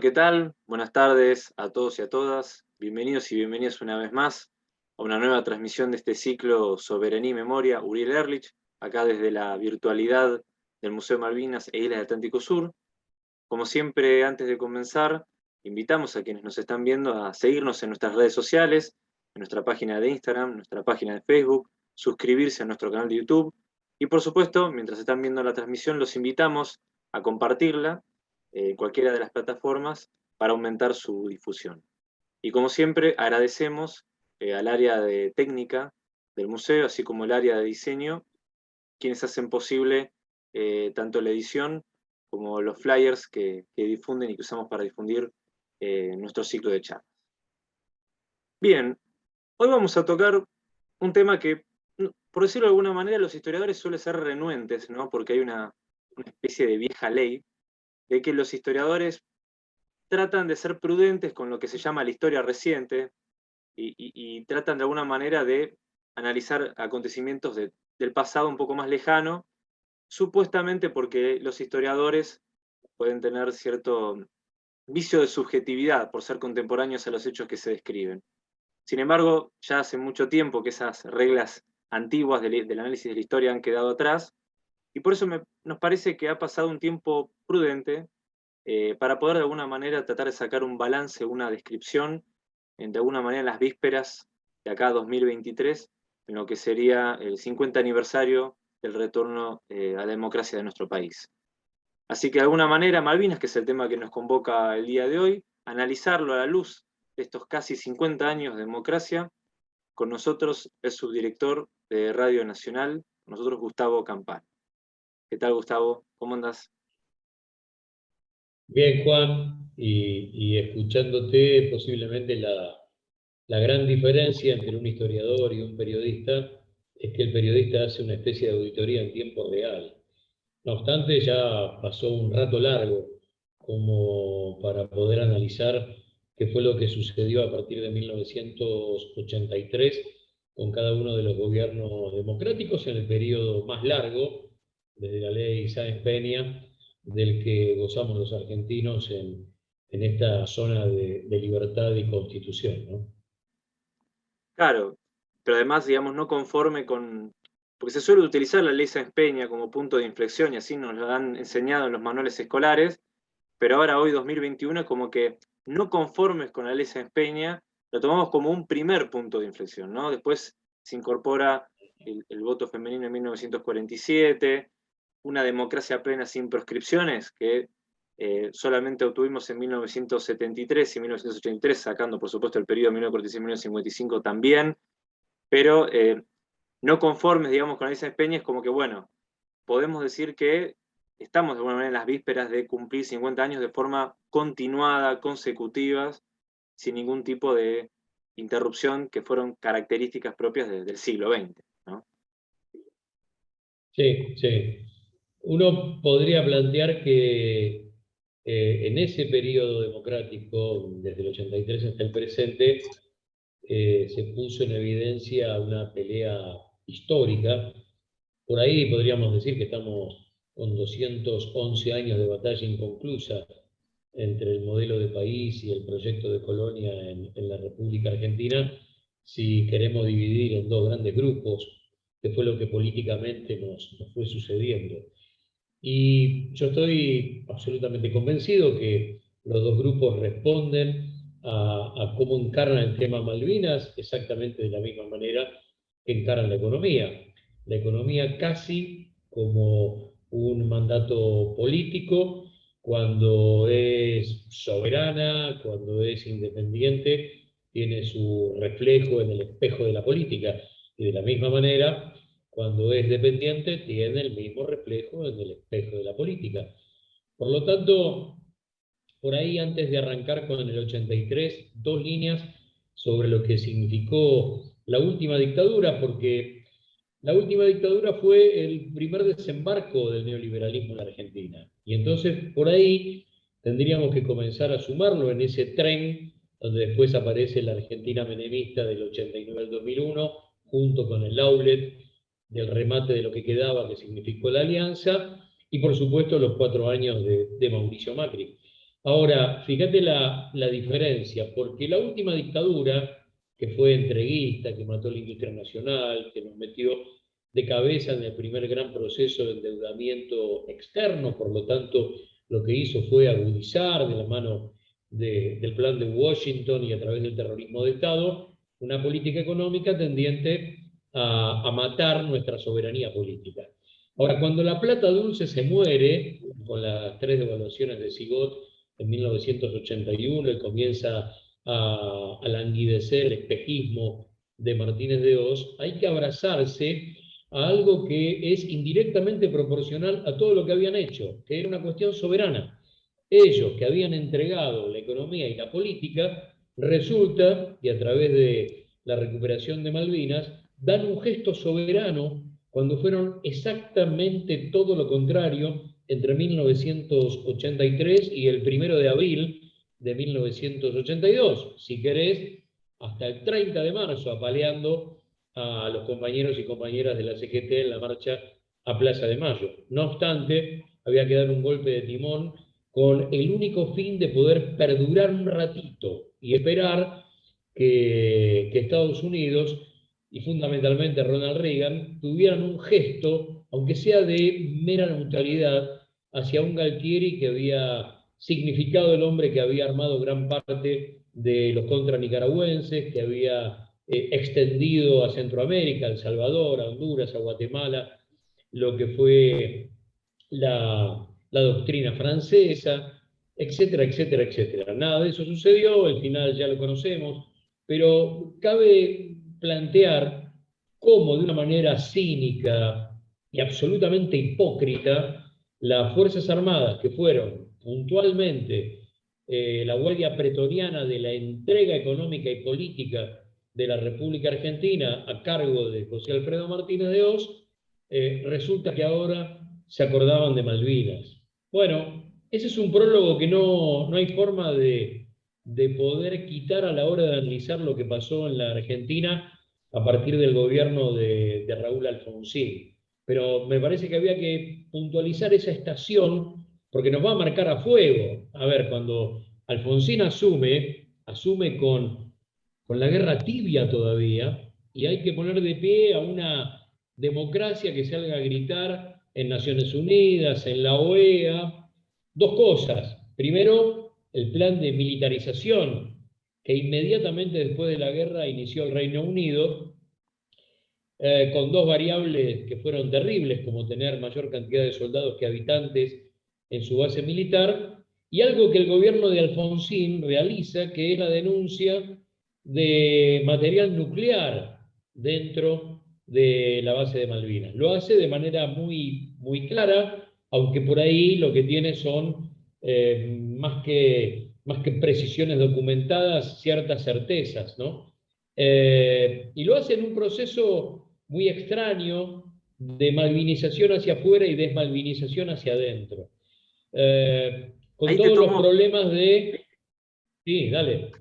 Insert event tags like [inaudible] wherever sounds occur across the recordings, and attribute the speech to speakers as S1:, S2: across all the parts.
S1: ¿qué tal? Buenas tardes a todos y a todas. Bienvenidos y bienvenidas una vez más a una nueva transmisión de este ciclo Soberanía y Memoria, Uriel Erlich, acá desde la virtualidad del Museo Malvinas e Islas del Atlántico Sur. Como siempre, antes de comenzar, invitamos a quienes nos están viendo a seguirnos en nuestras redes sociales, en nuestra página de Instagram, nuestra página de Facebook, suscribirse a nuestro canal de YouTube, y por supuesto, mientras están viendo la transmisión, los invitamos a compartirla en cualquiera de las plataformas para aumentar su difusión. Y como siempre, agradecemos eh, al área de técnica del museo, así como el área de diseño, quienes hacen posible eh, tanto la edición como los flyers que, difunden y que usamos para difundir eh, nuestro ciclo de charlas. Bien, hoy vamos a tocar un tema que, por decirlo de alguna manera, los historiadores suelen ser renuentes, ¿no? porque hay una especie de vieja ley de que los historiadores tratan de ser prudentes con lo que se llama la historia reciente y, tratan de alguna manera de analizar acontecimientos del pasado un poco más lejano, supuestamente porque los historiadores pueden tener cierto vicio de subjetividad por ser contemporáneos a los hechos que se describen. Sin embargo, ya hace mucho tiempo que esas reglas antiguas del, del análisis de la historia han quedado atrás, y por eso nos parece que ha pasado un tiempo prudente eh, para poder de alguna manera tratar de sacar un balance, una descripción, de alguna manera en las vísperas de acá 2023, en lo que sería el 50 aniversario del retorno eh, a la democracia de nuestro país. Así que de alguna manera Malvinas, que es el tema que nos convoca el día de hoy, analizarlo a la luz de estos casi 50 años de democracia, con nosotros el subdirector de Radio Nacional, nosotros Gustavo Campán. ¿Qué tal, Gustavo? ¿Cómo andas?
S2: Bien, Juan, y, escuchándote posiblemente la, gran diferencia entre un historiador y un periodista es que el periodista hace una especie de auditoría en tiempo real. No obstante, ya pasó un rato largo como para poder analizar qué fue lo que sucedió a partir de 1983 con cada uno de los gobiernos democráticos en el periodo más largo desde la ley Sáenz Peña, del que gozamos los argentinos en, esta zona de, libertad y constitución.
S1: Claro, pero además, digamos, no conforme con... Porque se suele utilizar la ley Sáenz Peña como punto de inflexión y así nos lo han enseñado en los manuales escolares, pero ahora hoy 2021 como que no conformes con la ley Sáenz Peña, lo tomamos como un primer punto de inflexión, ¿no? Después se incorpora el, el voto femenino en 1947, una democracia plena sin proscripciones, que eh, solamente obtuvimos en 1973 y 1983, sacando por supuesto el periodo 1946-1955 también, pero eh, no conformes, digamos, con esa Peña, es como que, bueno, podemos decir que estamos de alguna manera en las vísperas de cumplir 50 años de forma continuada, consecutivas, sin ningún tipo de interrupción que fueron características propias del siglo XX.
S2: Sí, sí. Uno podría plantear que eh, en ese periodo democrático, desde el 83 hasta el presente, eh, se puso en evidencia una pelea histórica. Por ahí podríamos decir que estamos con 211 años de batalla inconclusa entre el modelo de país y el proyecto de colonia en, la República Argentina, si queremos dividir en dos grandes grupos, que fue lo que políticamente nos fue sucediendo. Y yo estoy absolutamente convencido que los dos grupos responden a, cómo encarnan el tema Malvinas exactamente de la misma manera que encaran la economía. La economía casi como un mandato político, cuando es soberana, cuando es independiente, tiene su reflejo en el espejo de la política. Y de la misma manera, cuando es dependiente, tiene el mismo reflejo en el espejo de la política. Por lo tanto, por ahí antes de arrancar con el 83, dos líneas sobre lo que significó la última dictadura, porque la última dictadura fue el primer desembarco del neoliberalismo en la Argentina. Y entonces por ahí tendríamos que comenzar a sumarlo en ese tren donde después aparece la Argentina menemista del 89 al 2001, junto con el Aulet, del remate de lo que quedaba, que significó la alianza, y por supuesto los cuatro años de, Mauricio Macri. Ahora, fíjate la, la diferencia, porque la última dictadura, que fue entreguista, que mató la industria nacional, que nos metió de cabeza en el primer gran proceso de endeudamiento externo, por lo tanto, lo que hizo fue agudizar de la mano del plan de Washington y a través del terrorismo de Estado, una política económica tendiente a, matar nuestra soberanía política. Ahora, cuando la plata dulce se muere, con las tres devaluaciones de Sigot en 1981, y comienza a, a languidecer el espejismo de Martínez de Oz, hay que abrazarse a algo que es indirectamente proporcional a todo lo que habían hecho, que era una cuestión soberana. Ellos que habían entregado la economía y la política, resulta, y a través de la recuperación de Malvinas, dan un gesto soberano cuando fueron exactamente todo lo contrario entre 1983 y el primero de abril de 1982. Si querés, hasta el 30 de marzo, apaleando a los compañeros y compañeras de la CGT en la marcha a Plaza de Mayo. No obstante, había que dar un golpe de timón con el único fin de poder perdurar un ratito y esperar que, que Estados Unidos y fundamentalmente Ronald Reagan tuvieran un gesto, aunque sea de mera neutralidad, hacia un Galtieri que había significado el hombre que había armado gran parte de los contra nicaragüenses, que había eh, extendido a Centroamérica, a El Salvador, a Honduras, a Guatemala, lo que fue la, la doctrina francesa, etcétera, etcétera, etcétera. Nada de eso sucedió, el final ya lo conocemos, pero cabe plantear cómo de una manera cínica y absolutamente hipócrita las Fuerzas Armadas, que fueron puntualmente eh, la guardia pretoriana de la entrega económica y política de la República Argentina a cargo de José Alfredo Martínez de Oz, eh, resulta que ahora se acordaban de Malvinas. Bueno, ese es un prólogo que no, no hay forma de, de poder quitar a la hora de analizar lo que pasó en la Argentina a partir del gobierno de, de Raúl Alfonsín. Pero me parece que había que puntualizar esa estación porque nos va a marcar a fuego. A ver, cuando Alfonsín asume, asume con con la guerra tibia todavía, y hay que poner de pie a una democracia que salga a gritar en Naciones Unidas, en la OEA, dos cosas. Primero, el plan de militarización que inmediatamente después de la guerra inició el Reino Unido, eh, con dos variables que fueron terribles, como tener mayor cantidad de soldados que habitantes en su base militar, y algo que el gobierno de Alfonsín realiza, que es la denuncia de material nuclear dentro de la base de Malvinas. Lo hace de manera muy, muy clara, aunque por ahí lo que tiene son eh, más, que, más que precisiones documentadas, ciertas certezas, ¿no? Eh, y lo hace en un proceso muy extraño de malvinización hacia afuera y desmalvinización hacia adentro. Eh, con todos los problemas de... Sí, dale.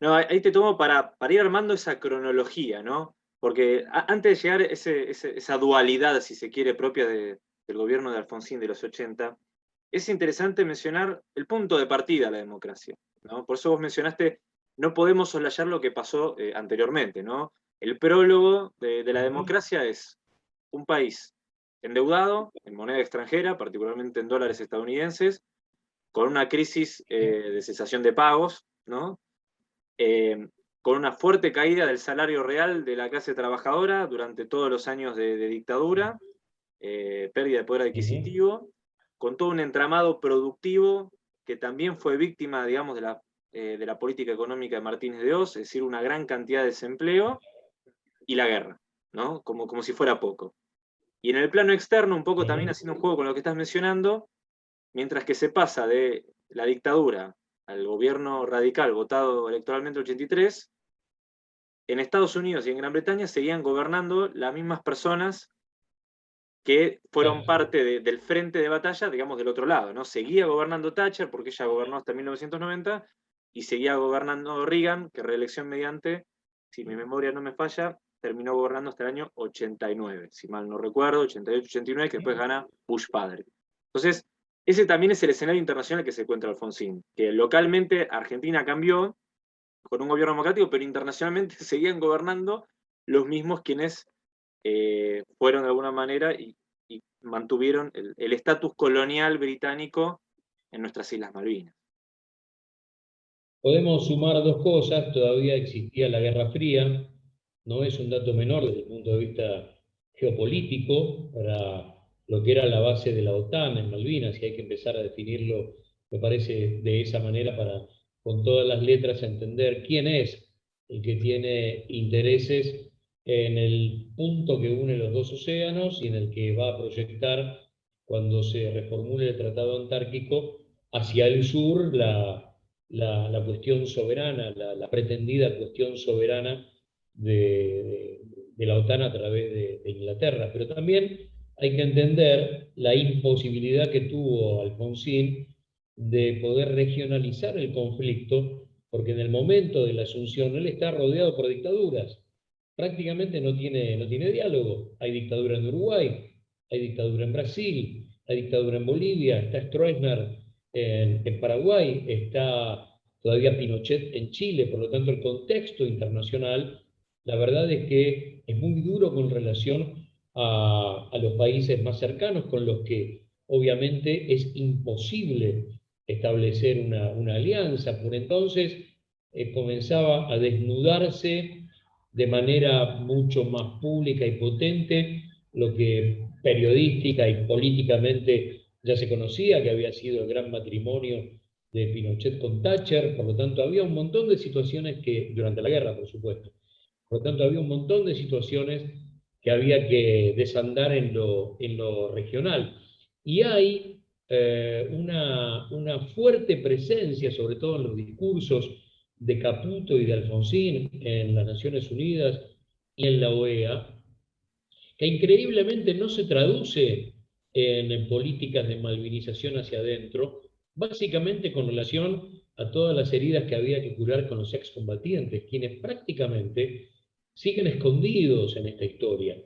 S1: No, ahí te tomo para, para ir armando esa cronología, ¿no? Porque antes de llegar ese, esa dualidad, si se quiere, propia del gobierno de Alfonsín de los 80, es interesante mencionar el punto de partida de la democracia. ¿no? Por eso vos mencionaste, no podemos soslayar lo que pasó eh, anteriormente. ¿no? El prólogo de, la democracia es un país endeudado en moneda extranjera, particularmente en dólares estadounidenses, con una crisis eh, de cesación de pagos, ¿no? Eh, con una fuerte caída del salario real de la clase trabajadora durante todos los años de, dictadura, eh, pérdida de poder adquisitivo, con todo un entramado productivo que también fue víctima, digamos, de la, eh, de la política económica de Martínez de Oz, es decir, una gran cantidad de desempleo, y la guerra, ¿no? Como, como si fuera poco. Y en el plano externo, un poco también haciendo un juego con lo que estás mencionando, mientras que se pasa de la dictadura al gobierno radical votado electoralmente en 83, en Estados Unidos y en Gran Bretaña seguían gobernando las mismas personas que fueron parte del frente de batalla, digamos, del otro lado. ¿no? Seguía gobernando Thatcher, porque ella gobernó hasta 1990, y seguía gobernando Reagan, que reelección mediante, si mi memoria no me falla, terminó gobernando hasta el año 89, si mal no recuerdo, 88-89, que después gana Bush padre. Entonces, ese también es el escenario internacional que se encuentra Alfonsín, que localmente Argentina cambió con un gobierno democrático, pero internacionalmente [laughs] seguían gobernando los mismos quienes eh, fueron de alguna manera y, mantuvieron el estatus colonial británico en nuestras Islas Malvinas.
S2: Podemos sumar dos cosas, todavía existía la Guerra Fría, no es un dato menor desde el punto de vista geopolítico para lo que era la base de la OTAN en Malvinas, y hay que empezar a definirlo, me parece, de esa manera para con todas las letras entender quién es el que tiene intereses en el punto que une los dos océanos y en el que va a proyectar cuando se reformule el Tratado Antártico hacia el sur la, la, cuestión soberana, la, pretendida cuestión soberana de, de, la OTAN a través de, de Inglaterra. Pero también hay que entender la imposibilidad que tuvo Alfonsín de poder regionalizar el conflicto, porque en el momento de la asunción él está rodeado por dictaduras. Prácticamente no tiene, no tiene diálogo. Hay dictadura en Uruguay, hay dictadura en Brasil, hay dictadura en Bolivia, está Stroessner en, Paraguay, está todavía Pinochet en Chile, por lo tanto el contexto internacional, la verdad es que es muy duro con relación a, los países más cercanos con los que obviamente es imposible establecer una, alianza. Por entonces eh, comenzaba a desnudarse de manera mucho más pública y potente lo que periodística y políticamente ya se conocía, que había sido el gran matrimonio de Pinochet con Thatcher, por lo tanto había un montón de situaciones que, durante la guerra por supuesto, por lo tanto había un montón de situaciones que había que desandar en lo, en lo regional. Y hay eh, una, una, fuerte presencia, sobre todo en los discursos de Caputo y de Alfonsín en las Naciones Unidas y en la OEA, que increíblemente no se traduce en políticas de malvinización hacia adentro, básicamente con relación a todas las heridas que había que curar con los excombatientes, quienes prácticamente siguen escondidos en esta historia.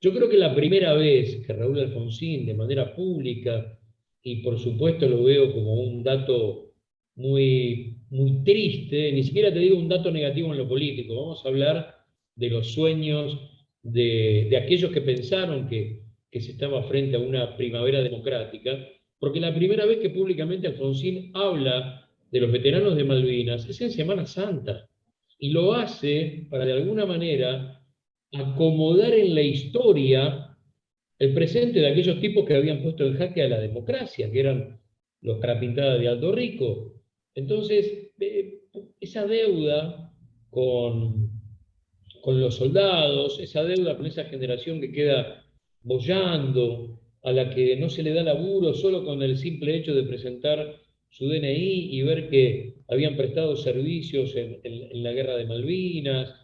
S2: Yo creo que la primera vez que Raúl Alfonsín, de manera pública, y por supuesto lo veo como un dato muy, muy triste, ni siquiera te digo un dato negativo en lo político, vamos a hablar de los sueños de, aquellos que pensaron que, se estaba frente a una primavera democrática, porque la primera vez que públicamente Alfonsín habla de los veteranos de Malvinas es en Semana Santa y lo hace para de alguna manera acomodar en la historia el presente de aquellos tipos que habían puesto en jaque a la democracia, que eran los carapintadas de Alto Rico. Entonces, eh, esa deuda con, con los soldados, esa deuda con esa generación que queda bollando, a la que no se le da laburo solo con el simple hecho de presentar su DNI y ver que habían prestado servicios en, la guerra de Malvinas.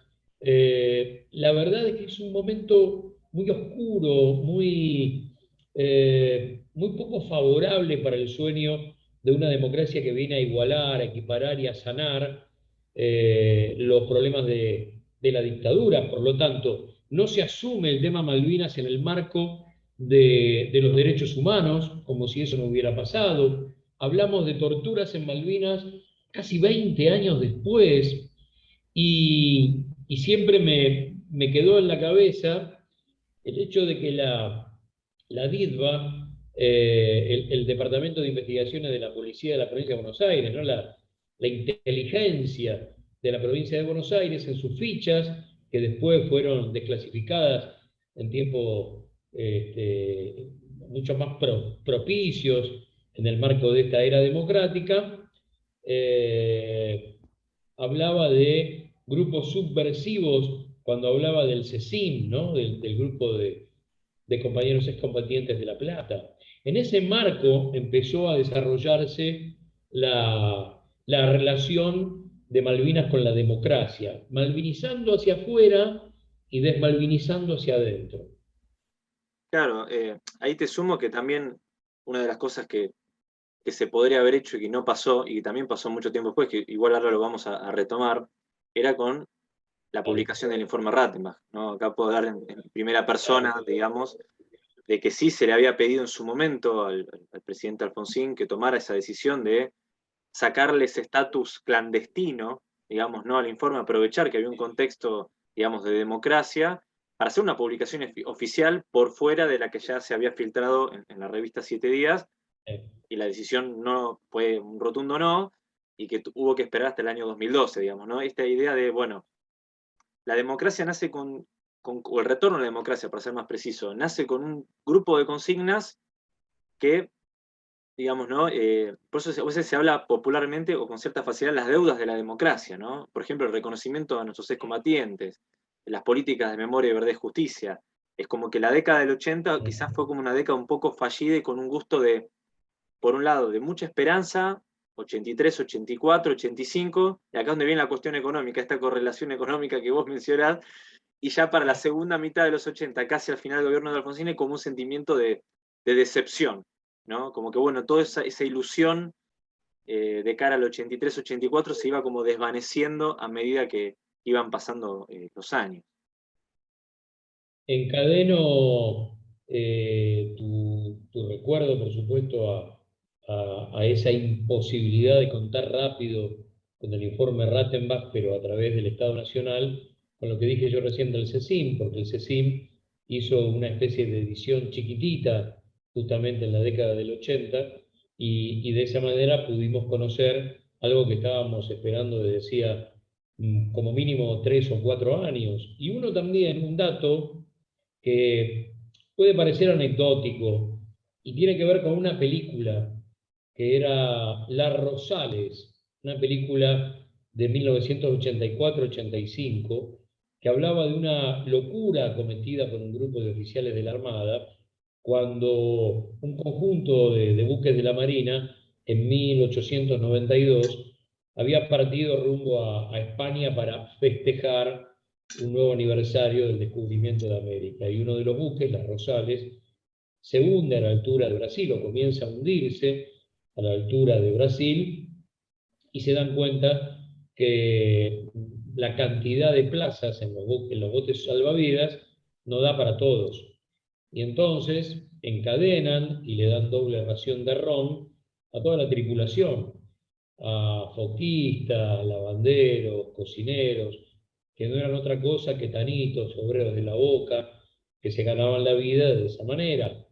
S2: Eh, la verdad es que es un momento muy oscuro, muy, eh, muy poco favorable para el sueño de una democracia que viene a igualar, a equiparar y a sanar eh, los problemas de, la dictadura. Por lo tanto, no se asume el tema Malvinas en el marco de, los derechos humanos, como si eso no hubiera pasado. Hablamos de torturas en Malvinas casi 20 años después, y, siempre me, quedó en la cabeza el hecho de que la, la DIDVA, eh, el, Departamento de Investigaciones de la Policía de la Provincia de Buenos Aires, ¿no? la, inteligencia de la provincia de Buenos Aires en sus fichas, que después fueron desclasificadas en tiempos este, mucho más propicios en el marco de esta era democrática, eh, hablaba de grupos subversivos cuando hablaba del CECIM, ¿no? del, grupo de, compañeros excombatientes de La Plata. En ese marco empezó a desarrollarse la, relación de Malvinas con la democracia, malvinizando hacia afuera y desmalvinizando hacia adentro.
S1: Claro, eh, ahí te sumo que también una de las cosas que que se podría haber hecho y que no pasó, y que también pasó mucho tiempo después, que igual ahora lo vamos a, retomar, era con la publicación del informe Rattenbach. ¿no? Acá puedo dar en, primera persona, digamos, de que sí se le había pedido en su momento al, presidente Alfonsín que tomara esa decisión de sacarle ese estatus clandestino, digamos, ¿no? al informe, aprovechar que había un contexto, digamos, de democracia, para hacer una publicación oficial por fuera de la que ya se había filtrado en, en la revista Siete Días, y la decisión no fue un rotundo no, y que hubo que esperar hasta el año 2012, digamos, ¿no? Esta idea de, bueno, la democracia nace con, o el retorno a la democracia, para ser más preciso, nace con un grupo de consignas que, digamos, ¿no? Eh, por eso a veces se habla popularmente o con cierta facilidad las deudas de la democracia, ¿no? Por ejemplo, el reconocimiento a nuestros excombatientes, las políticas de memoria, verdad y justicia. Es como que la década del 80 quizás fue como una década un poco fallida y con un gusto de, por un lado, de mucha esperanza, 83, 84, 85, y acá es donde viene la cuestión económica, esta correlación económica que vos mencionás, y ya para la segunda mitad de los 80, casi al final del gobierno de Alfonsín, como un sentimiento de, decepción, ¿no? Como que, bueno, toda esa, ilusión eh, de cara al 83, 84 se iba como desvaneciendo a medida que iban pasando eh, los años.
S2: Encadeno eh, tu recuerdo, por supuesto, a, a, esa imposibilidad de contar rápido con el informe Rattenbach, pero a través del Estado Nacional, con lo que dije yo recién del CECIM, porque el CECIM hizo una especie de edición chiquitita justamente en la década del 80, y, de esa manera pudimos conocer algo que estábamos esperando desde decía mm, como mínimo tres o cuatro años. Y uno también, un dato que puede parecer anecdótico y tiene que ver con una película que era Las Rosales, una película de 1984-85, que hablaba de una locura cometida por un grupo de oficiales de la Armada, cuando un conjunto de, buques de la Marina, en 1892, había partido rumbo a, a España para festejar un nuevo aniversario del descubrimiento de América. Y uno de los buques, las Rosales, se hunde a la altura de Brasil o comienza a hundirse, a la altura de Brasil y se dan cuenta que la cantidad de plazas en los, botes salvavidas no da para todos. Y entonces encadenan y le dan doble ración de ron a toda la tripulación, a foquistas, lavanderos, cocineros, que no eran otra cosa que tanitos, obreros de la boca, que se ganaban la vida de esa manera.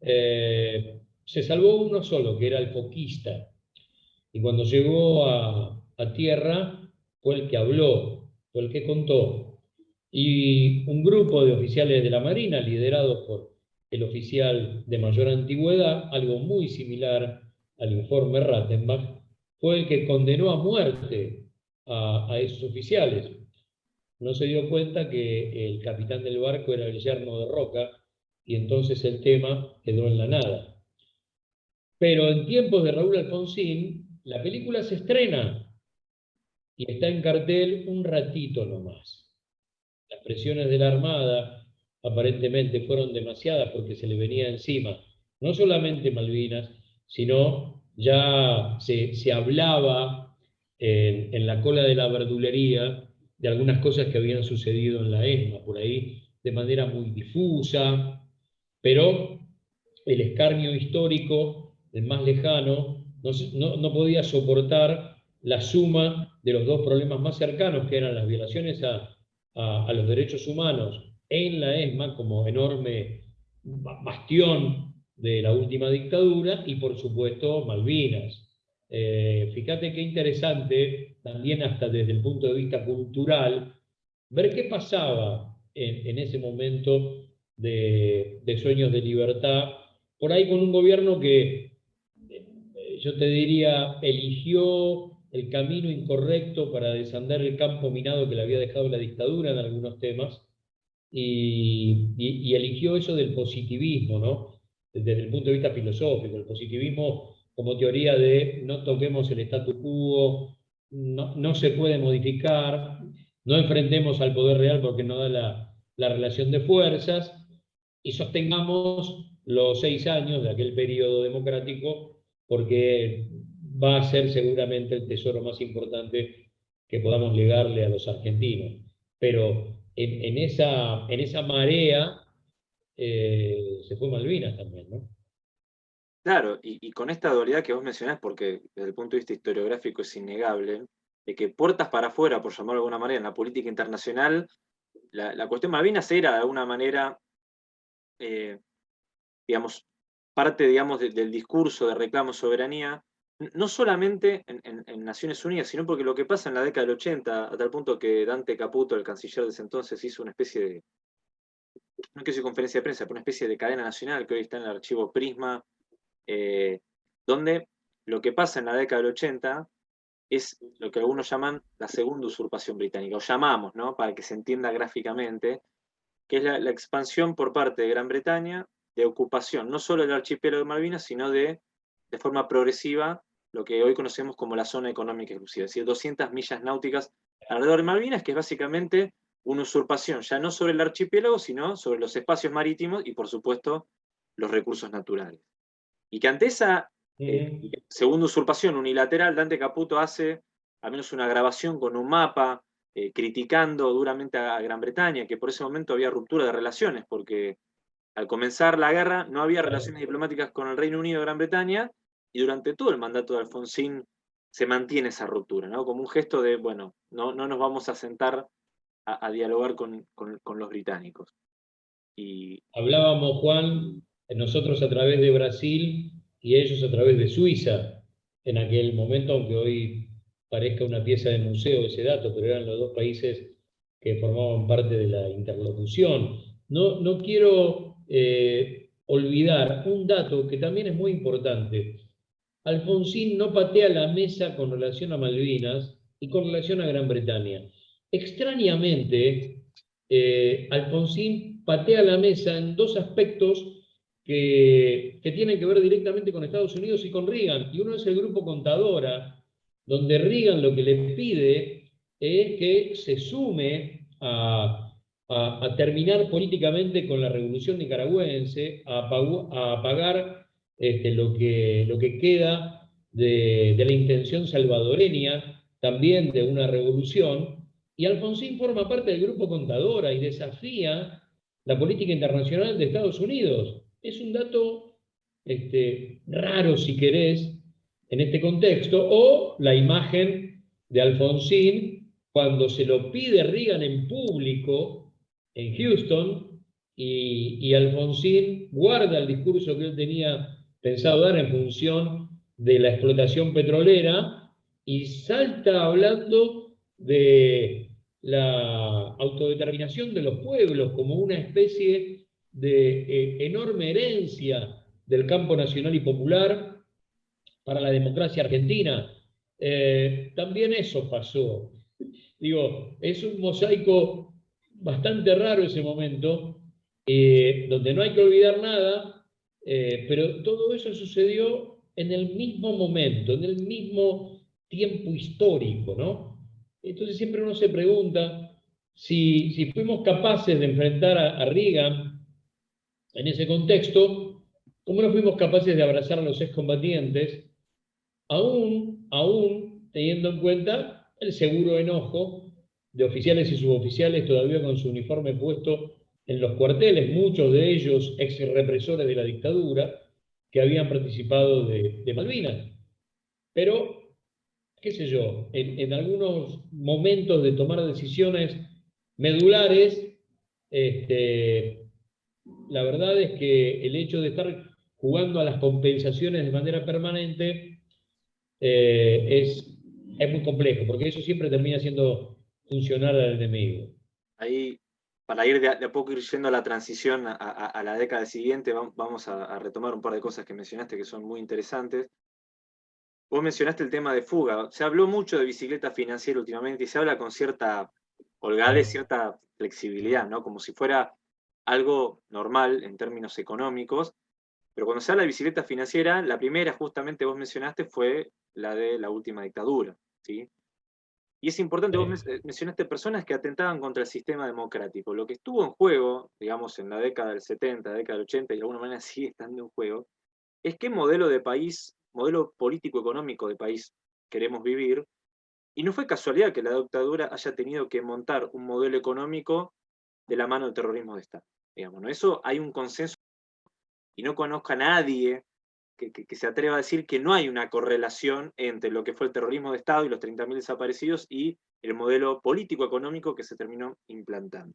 S2: Eh, se salvó uno solo, que era el foquista. Y cuando llegó a, tierra, fue el que habló, fue el que contó. Y un grupo de oficiales de la Marina, liderados por el oficial de mayor antigüedad, algo muy similar al informe Rattenbach, fue el que condenó a muerte a, esos oficiales. No se dio cuenta que el capitán del barco era yerno de Roca, y entonces el tema quedó en la nada. Pero en tiempos de Raúl Alfonsín, la película se estrena y está en cartel un ratito nomás. Las presiones de la Armada aparentemente fueron demasiadas porque se le venía encima, no solamente Malvinas, sino ya se, hablaba en, en, la cola de la verdulería de algunas cosas que habían sucedido en la ESMA, por ahí de manera muy difusa, pero el escarnio histórico el más lejano, no, podía soportar la suma de los dos problemas más cercanos, que eran las violaciones a, los derechos humanos en la ESMA como enorme bastión de la última dictadura y por supuesto Malvinas. Eh, fíjate qué interesante, también hasta desde el punto de vista cultural, ver qué pasaba en, ese momento de, de, sueños de libertad, por ahí con un gobierno que yo te diría, eligió el camino incorrecto para desandar el campo minado que le había dejado la dictadura en algunos temas, y, eligió eso del positivismo, ¿no? desde el punto de vista filosófico, el positivismo como teoría de no toquemos el statu quo, no, se puede modificar, no enfrentemos al poder real porque no da la, la relación de fuerzas, y sostengamos los seis años de aquel periodo democrático porque va a ser seguramente el tesoro más importante que podamos legarle a los argentinos. Pero en, esa, en esa marea eh, se fue Malvinas también, ¿no?
S1: Claro, y, con esta dualidad que vos mencionás, porque desde el punto de vista historiográfico es innegable, de que puertas para afuera, por llamarlo de alguna manera, en la política internacional, la, cuestión Malvinas era de alguna manera, eh, digamos, parte digamos, del discurso de reclamo soberanía, no solamente en, Naciones Unidas, sino porque lo que pasa en la década del 80, a tal punto que Dante Caputo, el canciller de ese entonces, hizo una especie de, no quiero decir conferencia de prensa, pero una especie de cadena nacional que hoy está en el archivo Prisma, eh, donde lo que pasa en la década del 80 es lo que algunos llaman la segunda usurpación británica, o llamamos, ¿no? para que se entienda gráficamente, que es la, expansión por parte de Gran Bretaña de ocupación, no solo del archipiélago de Malvinas, sino de, de forma progresiva, lo que hoy conocemos como la zona económica exclusiva, es decir, 200 millas náuticas alrededor de Malvinas, que es básicamente una usurpación, ya no sobre el archipiélago, sino sobre los espacios marítimos y, por supuesto, los recursos naturales. Y que ante esa eh, segunda usurpación unilateral, Dante Caputo hace al menos una grabación con un mapa, eh, criticando duramente a Gran Bretaña, que por ese momento había ruptura de relaciones, porque al comenzar la guerra no había relaciones diplomáticas con el Reino Unido y Gran Bretaña, y durante todo el mandato de Alfonsín se mantiene esa ruptura, ¿no? como un gesto de, bueno, no, no nos vamos a sentar a, dialogar con, los británicos. Y...
S2: Hablábamos, Juan, nosotros a través de Brasil y ellos a través de Suiza, en aquel momento, aunque hoy parezca una pieza de museo ese dato, pero eran los dos países que formaban parte de la interlocución. No, no quiero eh, olvidar un dato que también es muy importante. Alfonsín no patea la mesa con relación a Malvinas y con relación a Gran Bretaña. Extrañamente, eh, Alfonsín patea la mesa en dos aspectos que, tienen que ver directamente con Estados Unidos y con Reagan. Y uno es el grupo Contadora, donde Reagan lo que le pide es que se sume a, terminar políticamente con la revolución nicaragüense, a, apagar este, lo, que, lo que queda de, de la intención salvadoreña también de una revolución, y Alfonsín forma parte del grupo Contadora y desafía la política internacional de Estados Unidos. Es un dato este, raro, si querés, en este contexto, o la imagen de Alfonsín cuando se lo pide Reagan en público en Houston y, y Alfonsín guarda el discurso que él tenía pensado dar en función de la explotación petrolera y salta hablando de la autodeterminación de los pueblos como una especie de eh, enorme herencia del campo nacional y popular para la democracia argentina. Eh, también eso pasó. Digo, es un mosaico bastante raro ese momento, eh, donde no hay que olvidar nada, pero todo eso sucedió en el mismo momento, en el mismo tiempo histórico, ¿no? Entonces siempre uno se pregunta si, si fuimos capaces de enfrentar a, Reagan en ese contexto, ¿cómo no fuimos capaces de abrazar a los excombatientes, aún, aún teniendo en cuenta el seguro enojo de oficiales y suboficiales todavía con su uniforme puesto en los cuarteles, muchos de ellos ex represores de la dictadura, que habían participado de, Malvinas. Pero qué sé yo, en, algunos momentos de tomar decisiones medulares, este, la verdad es que el hecho de estar jugando a las compensaciones de manera permanente eh, es, es muy complejo, porque eso siempre termina siendo funcional al enemigo.
S1: Ahí, para ir de a, poco ir yendo a la transición a, la década siguiente, vamos a retomar un par de cosas que mencionaste que son muy interesantes. Vos mencionaste el tema de fuga. Se habló mucho de bicicleta financiera últimamente y se habla con cierta holgadez, cierta flexibilidad, ¿no? Como si fuera algo normal en términos económicos. Pero cuando se habla de bicicleta financiera, la primera justamente vos mencionaste fue la de la última dictadura, ¿sí? Y es importante, vos eh, mencionaste personas que atentaban contra el sistema democrático. Lo que estuvo en juego, digamos, en la década del 70, década del 80, y de alguna manera [laughs] sigue estando en juego, es qué modelo de país modelo político-económico de país queremos vivir, y no fue casualidad que la dictadura haya tenido que montar un modelo económico de la mano del terrorismo de Estado. Digamos, ¿no? Eso hay un consenso y no conozco a nadie que, se atreva a decir que no hay una correlación entre lo que fue el terrorismo de Estado y los 30.000 desaparecidos y el modelo político-económico que se terminó implantando.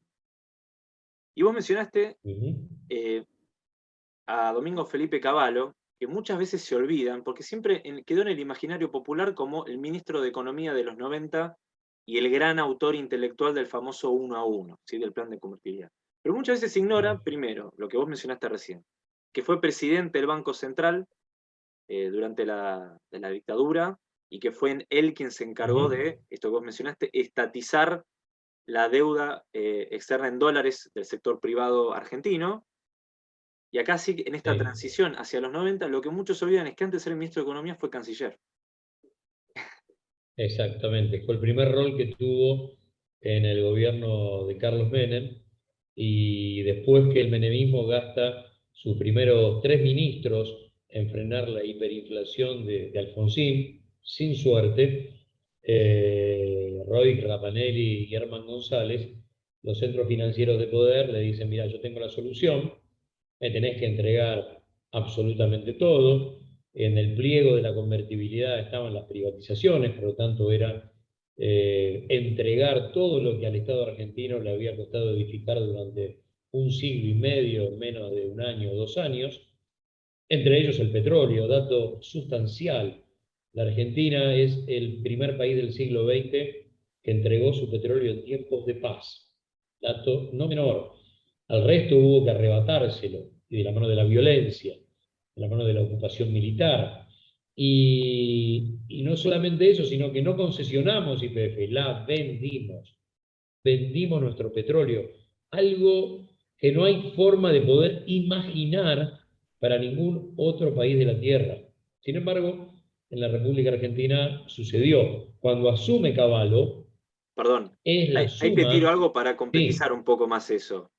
S1: Y vos mencionaste eh, a Domingo Felipe Cavallo, que muchas veces se olvidan, porque siempre quedó en el imaginario popular como el ministro de Economía de los 90 y el gran autor intelectual del famoso uno a uno, ¿sí? del plan de convertibilidad. Pero muchas veces se ignora, primero, lo que vos mencionaste recién, que fue presidente del Banco Central eh, durante la, dictadura y que fue él quien se encargó de, esto que vos mencionaste, estatizar la deuda eh, externa en dólares del sector privado argentino. Y acá sí, en esta transición hacia los 90, lo que muchos olvidan es que antes de ser ministro de Economía fue canciller.
S2: Exactamente, fue el primer rol que tuvo en el gobierno de Carlos Menem, y después que el menemismo gasta sus primeros tres ministros en frenar la hiperinflación de, Alfonsín, sin suerte, eh, Roy Rapanelli y Germán González, los centros financieros de poder le dicen, mira, yo tengo la solución, me tenés que entregar absolutamente todo, en el pliego de la convertibilidad estaban las privatizaciones, por lo tanto era eh, entregar todo lo que al Estado argentino le había costado edificar durante un siglo y medio, menos de un año o dos años, entre ellos el petróleo, dato sustancial. La Argentina es el primer país del siglo XX que entregó su petróleo en tiempos de paz. Dato no menor. Al resto hubo que arrebatárselo, y de la mano de la violencia, de la mano de la ocupación militar, y, no solamente eso, sino que no concesionamos IPF, la vendimos. Vendimos nuestro petróleo. Algo que no hay forma de poder imaginar para ningún otro país de la Tierra. Sin embargo, en la República Argentina sucedió. Cuando asume Caballo,
S1: Perdón, es la ahí, te tiro algo para complejizar un poco más eso.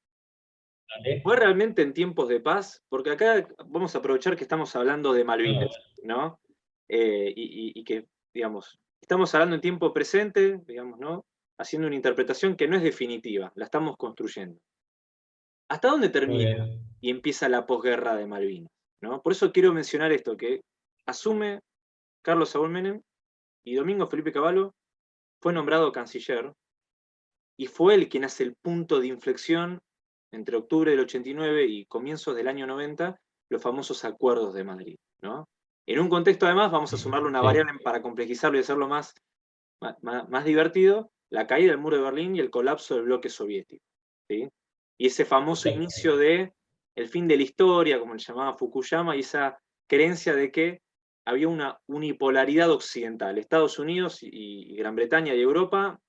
S1: ¿Fue realmente en tiempos de paz? Porque acá vamos a aprovechar que estamos hablando de Malvinas, ¿no? Eh, y, que, digamos, estamos hablando en tiempo presente, digamos, ¿no? Haciendo una interpretación que no es definitiva, la estamos construyendo. ¿Hasta dónde termina y empieza la posguerra de Malvinas? ¿no? Por eso quiero mencionar esto, que asume Carlos Saúl Menem y Domingo Felipe Cavallo fue nombrado canciller y fue él quien hace el punto de inflexión entre octubre del 89 y comienzos del año 90, los famosos acuerdos de Madrid. ¿no? En un contexto, además, vamos a sumarle una variable para complejizarlo y hacerlo más, más, divertido, la caída del muro de Berlín y el colapso del bloque soviético. Y ese famoso inicio de el fin de la historia, como le llamaba Fukuyama, y esa creencia de que había una unipolaridad occidental. Estados Unidos y, Gran Bretaña y Europa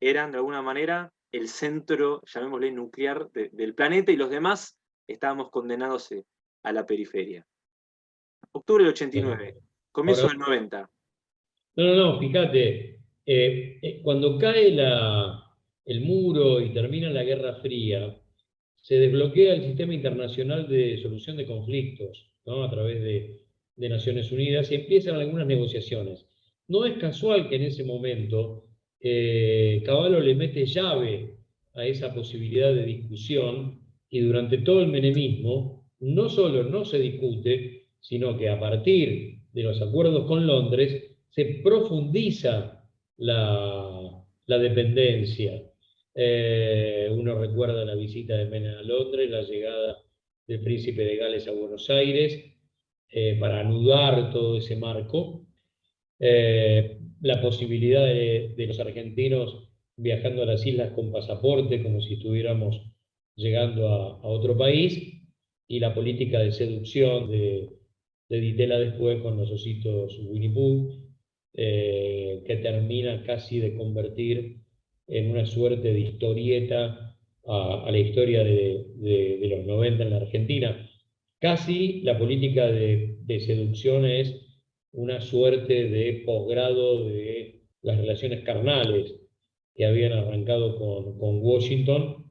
S1: eran de alguna manera el centro, llamémosle nuclear, del planeta y los demás estábamos condenados eh, a la periferia. Octubre del 89, comienzo del 90.
S2: No, no, no, fíjate, eh, eh, cuando cae el muro y termina la Guerra Fría, se desbloquea el sistema internacional de solución de conflictos a través de, Naciones Unidas y empiezan algunas negociaciones. No es casual que en ese momento eh, Caballo le mete llave a esa posibilidad de discusión y durante todo el menemismo no solo no se discute, sino que a partir de los acuerdos con Londres se profundiza la, dependencia. Eh, uno recuerda la visita de Menem a Londres, la llegada del príncipe de Gales a Buenos Aires, eh, para anudar todo ese marco. Eh, la posibilidad de, los argentinos viajando a las islas con pasaporte, como si estuviéramos llegando a otro país, y la política de seducción de, de Ditela después con los ositos Winnie Pooh, que termina casi de convertir en una suerte de historieta a, la historia de, los 90 en la Argentina. Casi la política de, seducción es una suerte de posgrado de las relaciones carnales que habían arrancado con, Washington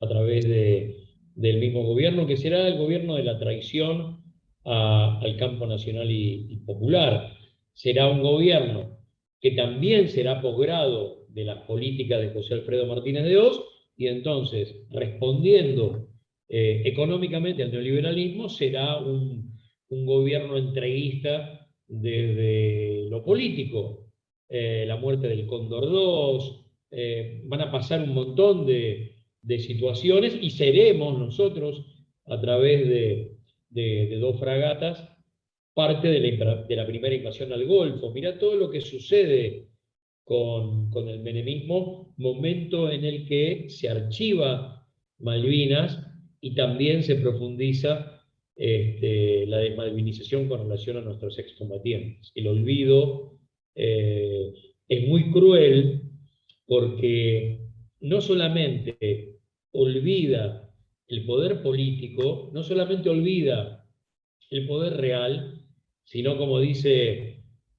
S2: a través del mismo gobierno, que será el gobierno de la traición al campo nacional y, popular. Será un gobierno que también será posgrado de las políticas de José Alfredo Martínez de Oz, y entonces, respondiendo eh, económicamente al neoliberalismo, será un, gobierno entreguista desde lo político. Eh, la muerte del Cóndor II, eh, van a pasar un montón de, situaciones y seremos nosotros, a través de, dos fragatas, parte de la, primera invasión al Golfo. Mira todo lo que sucede con, el menemismo, momento en el que se archiva Malvinas y también se profundiza este, la desmalvinización con relación a nuestros excombatientes. El olvido eh, es muy cruel porque no solamente olvida el poder político, no solamente olvida el poder real, sino como dice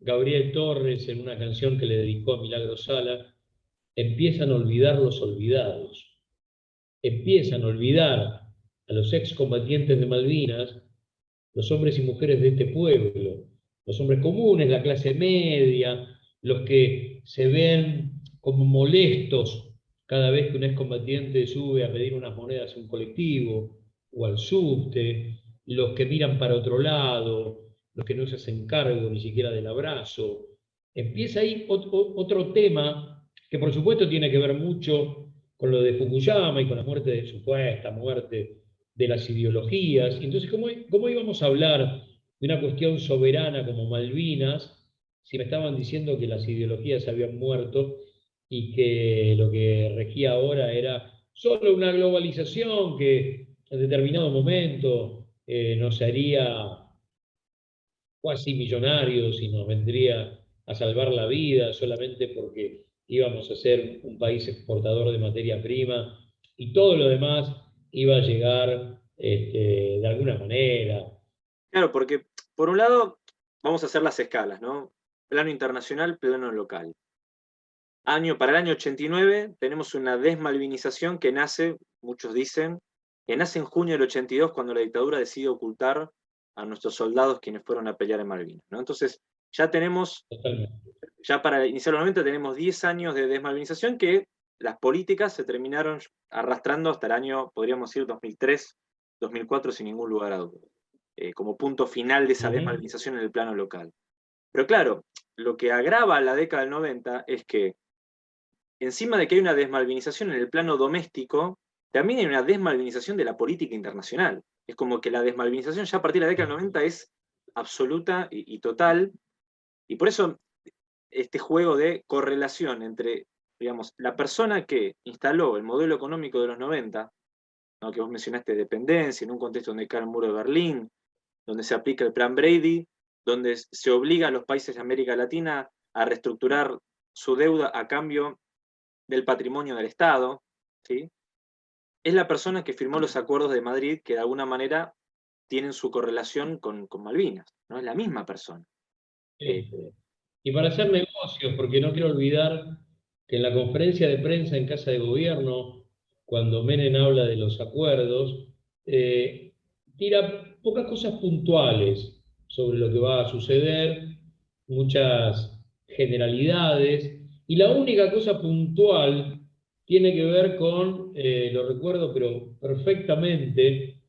S2: Gabriel Torres en una canción que le dedicó a Milagro Sala, empiezan a olvidar los olvidados, empiezan a olvidar a los excombatientes de Malvinas, los hombres y mujeres de este pueblo, los hombres comunes, la clase media, los que se ven como molestos cada vez que un excombatiente sube a pedir unas monedas a un colectivo o al subte, los que miran para otro lado, los que no se hacen cargo ni siquiera del abrazo. Empieza ahí otro tema que por supuesto tiene que ver mucho con lo de Fukuyama y con la muerte de supuesta muerte de las ideologías. Entonces, ¿cómo, ¿cómo íbamos a hablar de una cuestión soberana como Malvinas si me estaban diciendo que las ideologías habían muerto y que lo que regía ahora era solo una globalización que en determinado momento eh, nos haría casi millonarios y nos vendría a salvar la vida solamente porque íbamos a ser un país exportador de materia prima y todo lo demás iba a llegar este, de alguna manera.
S1: Claro, porque por un lado vamos a hacer las escalas, ¿no? Plano internacional, plano local. Año, para el año 89 tenemos una desmalvinización que nace, muchos dicen, que nace en junio del 82 cuando la dictadura decide ocultar a nuestros soldados quienes fueron a pelear en Malvinas. ¿no? Entonces, ya tenemos, ya para iniciar los 90 tenemos 10 años de desmalvinización que las políticas se terminaron arrastrando hasta el año, podríamos decir, 2003, 2004, sin ningún lugar a duda, eh, como punto final de esa desmalvinización en el plano local. Pero claro, lo que agrava la década del 90 es que, encima de que hay una desmalvinización en el plano doméstico, también hay una desmalvinización de la política internacional. Es como que la desmalvinización ya a partir de la década del 90 es absoluta y, total, y por eso este juego de correlación entre digamos, la persona que instaló el modelo económico de los 90, que vos mencionaste dependencia, en un contexto donde cae el muro de Berlín, donde se aplica el plan Brady, donde se obliga a los países de América Latina a reestructurar su deuda a cambio del patrimonio del Estado, ¿sí? Es la persona que firmó los acuerdos de Madrid que de alguna manera tienen su correlación con, Malvinas, ¿no? Es la misma persona.
S2: Eh, y para hacer negocios, porque no quiero olvidar que en la conferencia de prensa en Casa de Gobierno, cuando Menem habla de los acuerdos, eh, tira pocas cosas puntuales sobre lo que va a suceder, muchas generalidades, y la única cosa puntual tiene que ver con, eh, lo recuerdo pero perfectamente,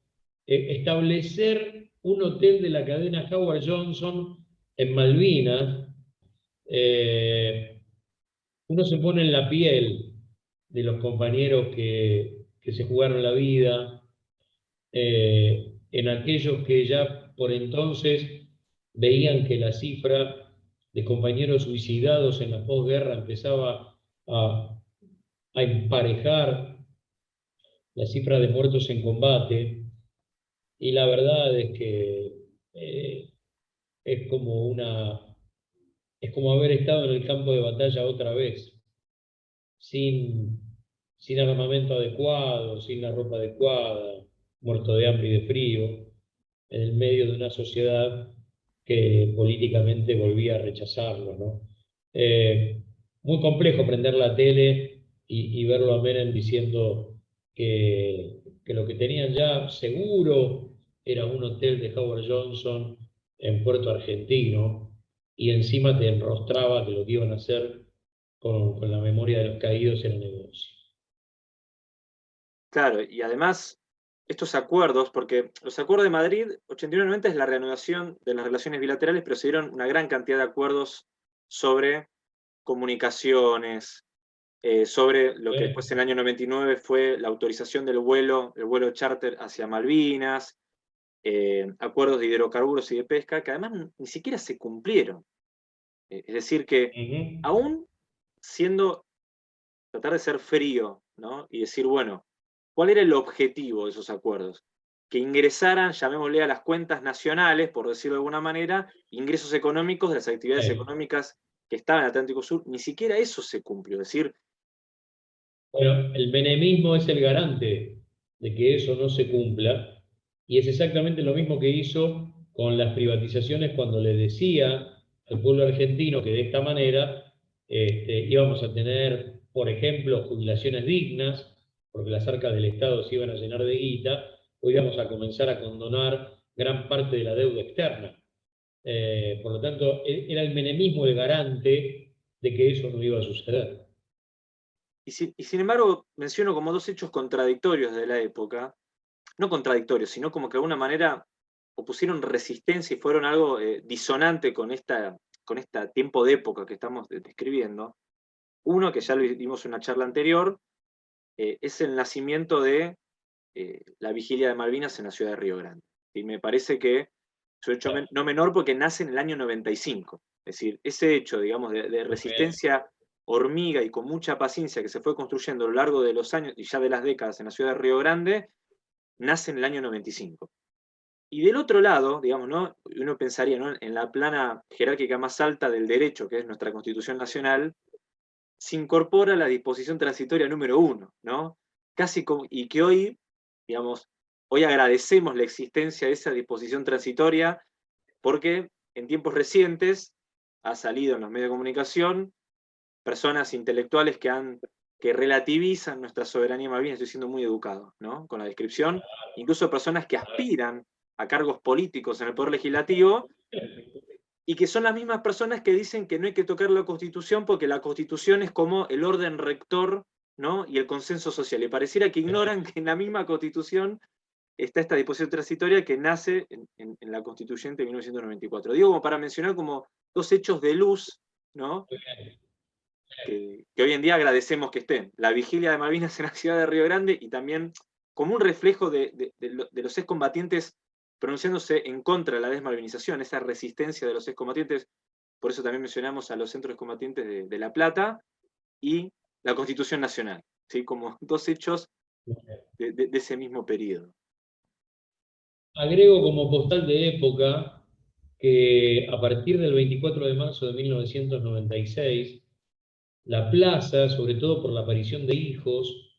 S2: eh, establecer un hotel de la cadena Howard Johnson en Malvinas, uno se pone en la piel de los compañeros que, se jugaron la vida, eh, en aquellos que ya por entonces veían que la cifra de compañeros suicidados en la posguerra empezaba a, emparejar la cifra de muertos en combate, y la verdad es que eh, es como una es como haber estado en el campo de batalla otra vez, sin, sin armamento adecuado, sin la ropa adecuada, muerto de hambre y de frío, en el medio de una sociedad que políticamente volvía a rechazarlo. Eh, muy complejo prender la tele y, verlo a Menem diciendo que, que, lo que tenían ya seguro era un hotel de Howard Johnson en Puerto Argentino, y encima te enrostraba que lo que iban a hacer con, con la memoria de los caídos era negocio.
S1: Claro, y además estos acuerdos, porque los acuerdos de Madrid, 89 es la reanudación de las relaciones bilaterales, pero se dieron una gran cantidad de acuerdos sobre comunicaciones, eh, sobre lo que después en el año 99 fue la autorización del vuelo, el vuelo charter hacia Malvinas, eh, acuerdos de hidrocarburos y de pesca, que además ni siquiera se cumplieron. Eh, es decir, que aún siendo, tratar de ser frío, ¿no? y decir, bueno, ¿cuál era el objetivo de esos acuerdos? Que ingresaran, llamémosle a las cuentas nacionales, por decirlo de alguna manera, ingresos económicos de las actividades económicas que estaban en el Atlántico Sur, ni siquiera eso se cumplió. Es decir,
S2: bueno, el menemismo es el garante de que eso no se cumpla, y es exactamente lo mismo que hizo con las privatizaciones cuando le decía al pueblo argentino que de esta manera este, íbamos a tener, por ejemplo, jubilaciones dignas, porque las arcas del Estado se iban a llenar de guita, o íbamos a comenzar a condonar gran parte de la deuda externa. Eh, por lo tanto, e, era el menemismo el garante de que eso no iba a suceder.
S1: Y, sin embargo, menciono como dos hechos contradictorios de la época, no contradictorios, sino como que de alguna manera opusieron resistencia y fueron algo eh, disonante con esta, con este tiempo de época que estamos describiendo. Uno, que ya lo vimos en una charla anterior, eh, es el nacimiento de eh, la vigilia de Malvinas en la ciudad de Río Grande. Y me parece que es un hecho no menor porque nace en el año 95. Es decir, ese hecho, digamos, de resistencia hormiga y con mucha paciencia que se fue construyendo a lo largo de los años y ya de las décadas en la ciudad de Río Grande, nace en el año 95. Y del otro lado, digamos, ¿no? uno pensaría en la plana jerárquica más alta del derecho, que es nuestra Constitución Nacional, se incorpora la disposición transitoria número uno, ¿no? Casi como, y que hoy, digamos, hoy agradecemos la existencia de esa disposición transitoria porque en tiempos recientes ha salido en los medios de comunicación personas intelectuales que, han, que relativizan nuestra soberanía malvina, estoy siendo muy educado ¿no? con la descripción, incluso personas que aspiran a cargos políticos en el Poder Legislativo, y que son las mismas personas que dicen que no hay que tocar la Constitución porque la Constitución es como el orden rector ¿no? y el consenso social. Y pareciera que ignoran que en la misma Constitución está esta disposición transitoria que nace en, en la Constituyente de 1994. Digo como para mencionar como dos hechos de luz, ¿no? Que, hoy en día agradecemos que estén. La vigilia de Malvinas [laughs] en la ciudad de Río Grande y también como un reflejo de, los excombatientes pronunciándose en contra de la desmalvinización, esa resistencia de los excombatientes, por eso también mencionamos a los centros combatientes de, La Plata y la Constitución Nacional, ¿sí? como [laughs] dos hechos de, ese mismo periodo.
S2: Agrego como postal de época que a partir del 24 de marzo de 1996, la plaza, sobre todo por la aparición de hijos,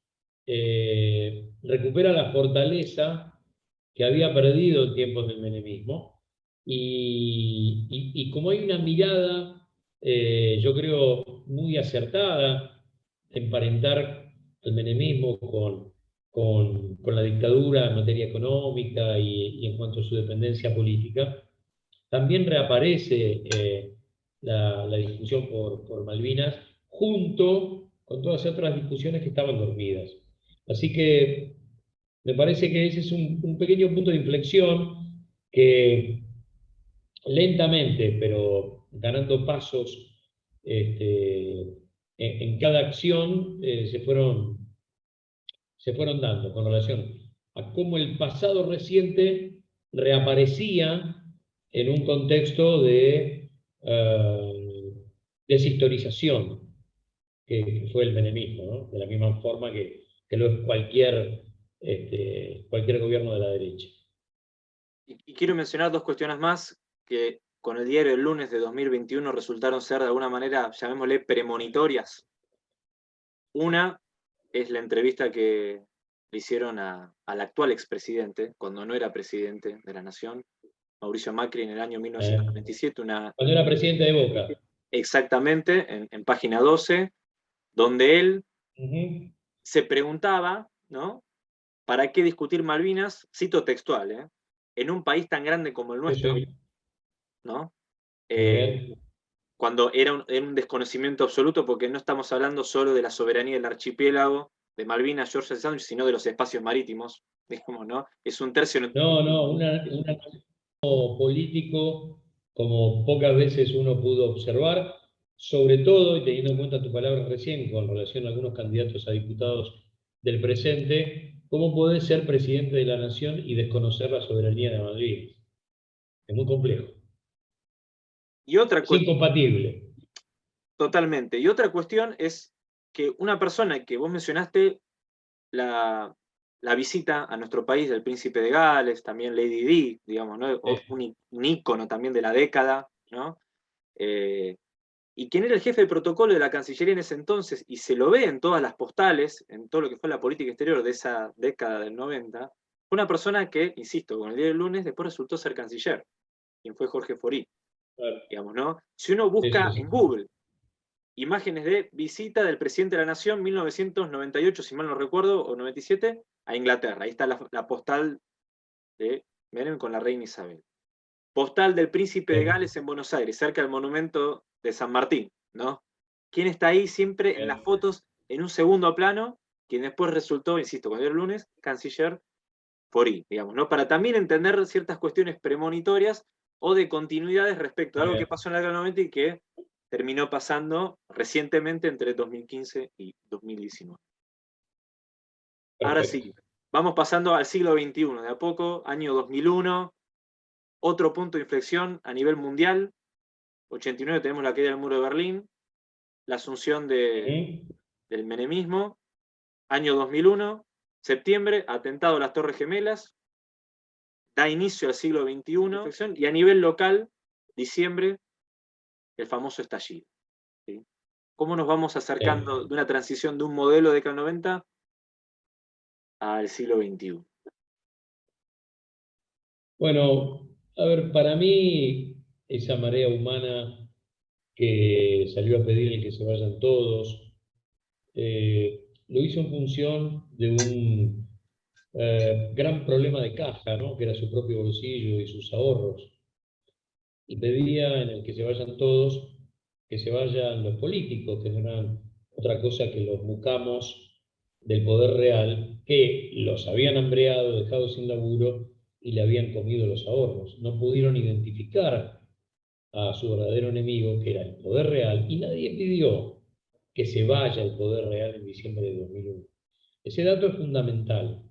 S2: eh, recupera la fortaleza que había perdido en tiempos del menemismo. Y, como hay una mirada, eh, yo creo, muy acertada, emparentar el menemismo con, con, la dictadura en materia económica y, en cuanto a su dependencia política, también reaparece eh, la, discusión por, por Malvinas junto con todas otras discusiones que estaban dormidas. Así que me parece que ese es un, pequeño punto de inflexión que lentamente, pero ganando pasos este, en, cada acción, eh, se, fueron, dando con relación a cómo el pasado reciente reaparecía en un contexto de uh, deshistorización que, fue el menemismo, de la misma forma que, lo es cualquier, este, cualquier gobierno de la derecha.
S1: Y, quiero mencionar dos cuestiones más que con el diario del lunes de 2021 resultaron ser de alguna manera, llamémosle, premonitorias. Una es la entrevista que le hicieron al actual expresidente, cuando no era presidente de la Nación, Mauricio Macri, en el año 1997. Una,
S2: cuando era presidente de Boca.
S1: Exactamente, en, en página 12, donde él se preguntaba, ¿no? ¿Para qué discutir Malvinas? Cito textual, ¿eh? En un país tan grande como el nuestro, ¿no? Eh, cuando era un, desconocimiento absoluto, porque no estamos hablando solo de la soberanía del archipiélago, de Malvinas, George Sandwich, sino de los espacios marítimos, [laughs] digamos, ¿no? Es un tercio...
S2: No, no, un político como pocas veces uno pudo observar, sobre todo, y teniendo en cuenta tu palabra recién con relación a algunos candidatos a diputados del presente, cómo puede ser presidente de la nación y desconocer la soberanía de Madrid. Es muy complejo.
S1: Y otra
S2: es incompatible.
S1: Totalmente. Y otra cuestión es que una persona que vos mencionaste, la, visita a nuestro país del príncipe de Gales, también Lady Di, digamos, ¿no? un, un, ícono también de la década, ¿no? Eh, y quien era el jefe de protocolo de la Cancillería en ese entonces, y se lo ve en todas las postales, en todo lo que fue la política exterior de esa década del 90, fue una persona que, insisto, con el día del lunes, después resultó ser canciller, quien fue Jorge Forí. Digamos, ¿no? Si uno busca en Google imágenes de visita del presidente de la Nación 1998, si mal no recuerdo, o 97, a Inglaterra. Ahí está la, postal de Menem con la reina Isabel. Postal del príncipe de Gales en Buenos Aires, cerca del monumento de San Martín, ¿no? ¿Quién está ahí siempre en las fotos en un segundo plano? Quien después resultó, insisto, cuando era el lunes, canciller Forí, digamos, ¿no? Para también entender ciertas cuestiones premonitorias o de continuidades respecto a algo que pasó en la década 90 y que terminó pasando recientemente entre 2015 y 2019. Ahora sí, vamos pasando al siglo XXI, de a poco, año 2001, otro punto de inflexión a nivel mundial, 89 tenemos la caída del muro de Berlín, la asunción del menemismo, año 2001, septiembre, atentado a las Torres Gemelas, da inicio al siglo XXI, y a nivel local, diciembre, el famoso estallido. ¿Cómo nos vamos acercando de una transición de un modelo de década 90 al siglo XXI?
S2: Bueno, a ver, para mí esa marea humana que salió a pedir que se vayan todos, eh, lo hizo en función de un eh, gran problema de caja, ¿no? que era su propio bolsillo y sus ahorros. Y pedía en el que se vayan todos, que se vayan los políticos, que no eran otra cosa que los mucamos del poder real, que los habían hambreado, dejado sin laburo y le habían comido los ahorros. No pudieron identificar a su verdadero enemigo, que era el poder real, y nadie pidió que se vaya el poder real en diciembre de 2001. Ese dato es fundamental,